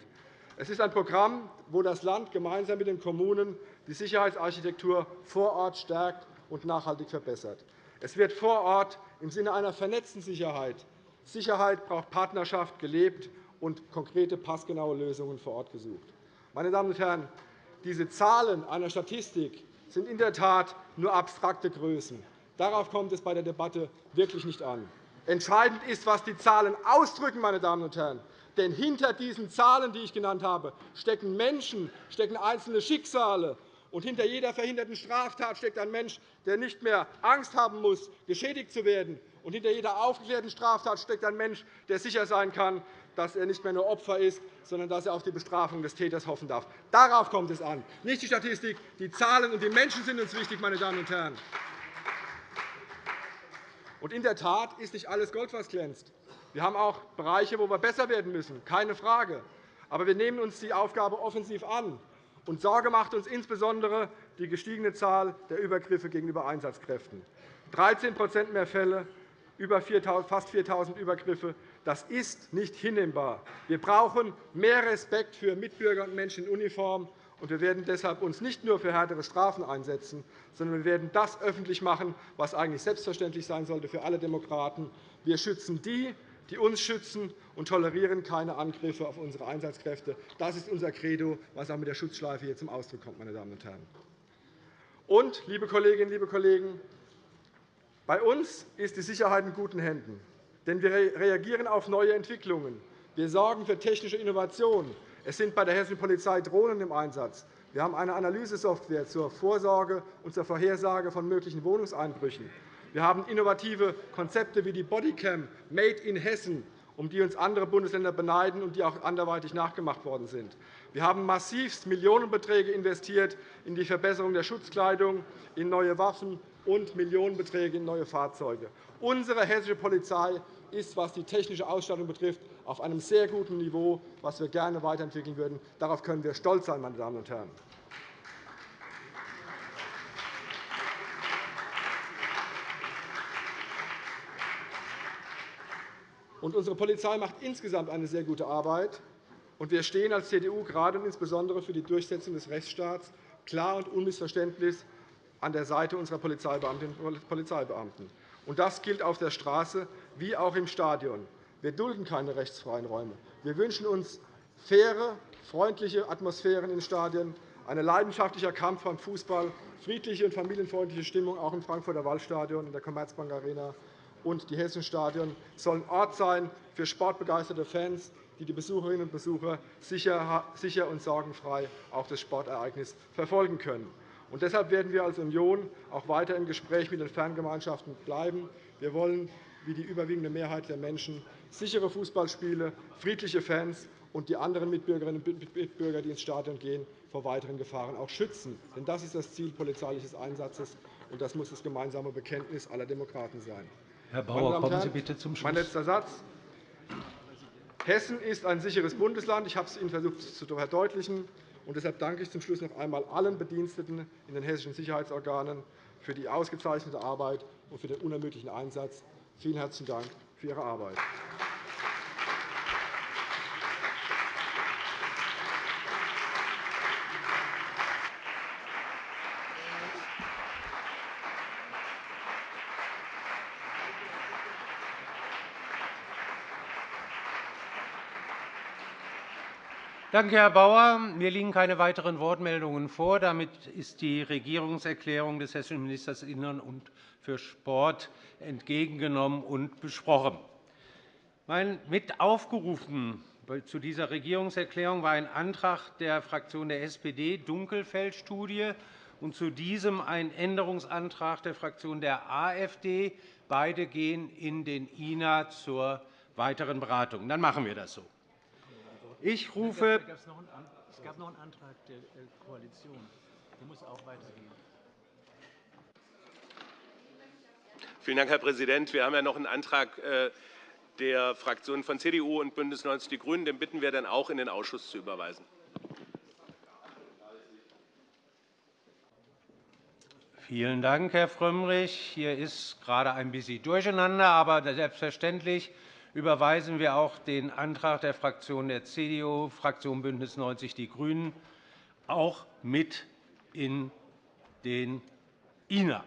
S5: Es ist ein Programm, wo das Land gemeinsam mit den Kommunen die Sicherheitsarchitektur vor Ort stärkt und nachhaltig verbessert. Es wird vor Ort im Sinne einer vernetzten Sicherheit. Sicherheit braucht Partnerschaft gelebt und konkrete, passgenaue Lösungen vor Ort gesucht. Meine Damen und Herren, diese Zahlen einer Statistik sind in der Tat nur abstrakte Größen. Darauf kommt es bei der Debatte wirklich nicht an. Entscheidend ist, was die Zahlen ausdrücken. Meine Damen und Herren. Denn hinter diesen Zahlen, die ich genannt habe, stecken Menschen, stecken einzelne Schicksale, und hinter jeder verhinderten Straftat steckt ein Mensch, der nicht mehr Angst haben muss, geschädigt zu werden. Und hinter jeder aufgeklärten Straftat steckt ein Mensch, der sicher sein kann, dass er nicht mehr nur Opfer ist, sondern dass er auf die Bestrafung des Täters hoffen darf. Darauf kommt es an, nicht die Statistik. Die Zahlen und die Menschen sind uns wichtig, meine Damen und Herren. Und in der Tat ist nicht alles Gold, was glänzt. Wir haben auch Bereiche, wo wir besser werden müssen, keine Frage. Aber wir nehmen uns die Aufgabe offensiv an. Und Sorge macht uns insbesondere die gestiegene Zahl der Übergriffe gegenüber Einsatzkräften. 13% mehr Fälle, fast 4.000 Übergriffe. Das ist nicht hinnehmbar. Wir brauchen mehr Respekt für Mitbürger und Menschen in Uniform. Und wir werden deshalb uns nicht nur für härtere Strafen einsetzen, sondern wir werden das öffentlich machen, was eigentlich selbstverständlich sein sollte für alle Demokraten. Wir schützen die, die uns schützen, und tolerieren keine Angriffe auf unsere Einsatzkräfte. Das ist unser Credo, was auch mit der Schutzschleife hier zum Ausdruck kommt. Meine Damen und Herren. Und, liebe Kolleginnen, liebe Kollegen, bei uns ist die Sicherheit in guten Händen. Denn wir reagieren auf neue Entwicklungen. Wir sorgen für technische Innovationen. Es sind bei der Hessischen Polizei Drohnen im Einsatz. Wir haben eine Analysesoftware zur Vorsorge und zur Vorhersage von möglichen Wohnungseinbrüchen. Wir haben innovative Konzepte wie die Bodycam Made in Hessen, um die uns andere Bundesländer beneiden und die auch anderweitig nachgemacht worden sind. Wir haben massivst Millionenbeträge investiert in die Verbesserung der Schutzkleidung, in neue Waffen und Millionenbeträge in neue Fahrzeuge. Unsere hessische Polizei ist, was die technische Ausstattung betrifft, auf einem sehr guten Niveau, was wir gerne weiterentwickeln würden. Darauf können wir stolz sein, meine Damen und Herren. Unsere Polizei macht insgesamt eine sehr gute Arbeit. wir stehen als CDU gerade und insbesondere für die Durchsetzung des Rechtsstaats klar und unmissverständlich an der Seite unserer Polizeibeamtinnen und Polizeibeamten. das gilt auf der Straße wie auch im Stadion. Wir dulden keine rechtsfreien Räume. Wir wünschen uns faire, freundliche Atmosphären in Stadien, ein leidenschaftlicher Kampf beim Fußball, friedliche und familienfreundliche Stimmung auch im Frankfurter Waldstadion in der Commerzbank Arena und die hessischen Stadien sollen Ort sein für sportbegeisterte Fans, die die Besucherinnen und Besucher sicher und sorgenfrei auch das Sportereignis verfolgen können. Und deshalb werden wir als Union auch weiter im Gespräch mit den Fangemeinschaften bleiben. Wir wollen, wie die überwiegende Mehrheit der Menschen, sichere Fußballspiele, friedliche Fans und die anderen Mitbürgerinnen und Mitbürger, die ins Stadion gehen, vor weiteren Gefahren auch schützen. Denn das ist das Ziel polizeilichen Einsatzes, und das muss das gemeinsame Bekenntnis aller Demokraten sein.
S6: Herr Bauer, kommen Sie bitte zum Schluss.
S5: Mein letzter Satz. Hessen ist ein sicheres Bundesland. Ich habe es Ihnen versucht zu verdeutlichen. Und deshalb danke ich zum Schluss noch einmal allen Bediensteten in den hessischen Sicherheitsorganen für die ausgezeichnete Arbeit und für den unermüdlichen Einsatz. Vielen herzlichen Dank für Ihre Arbeit.
S6: Danke, Herr Bauer. Mir liegen keine weiteren Wortmeldungen vor. Damit ist die Regierungserklärung des hessischen Ministers des Innern und für Sport entgegengenommen und besprochen. Mit aufgerufen zu dieser Regierungserklärung war ein Antrag der Fraktion der SPD, Dunkelfeld-Studie, und zu diesem ein Änderungsantrag der Fraktion der AfD. Beide gehen in den INA zur weiteren Beratung. Dann machen wir das so. Ich rufe
S7: es gab noch einen Antrag der Koalition. Der muss auch weitergehen.
S8: Vielen Dank, Herr Präsident. Wir haben ja noch einen Antrag äh, der Fraktionen von CDU und BÜNDNIS 90 die GRÜNEN. Den bitten wir dann auch in den Ausschuss zu überweisen.
S6: Vielen Dank, Herr Frömmrich. Hier ist gerade ein bisschen Durcheinander, aber selbstverständlich überweisen wir auch den Antrag der Fraktion der CDU, Fraktion BÜNDNIS 90 die GRÜNEN, auch mit in den INA.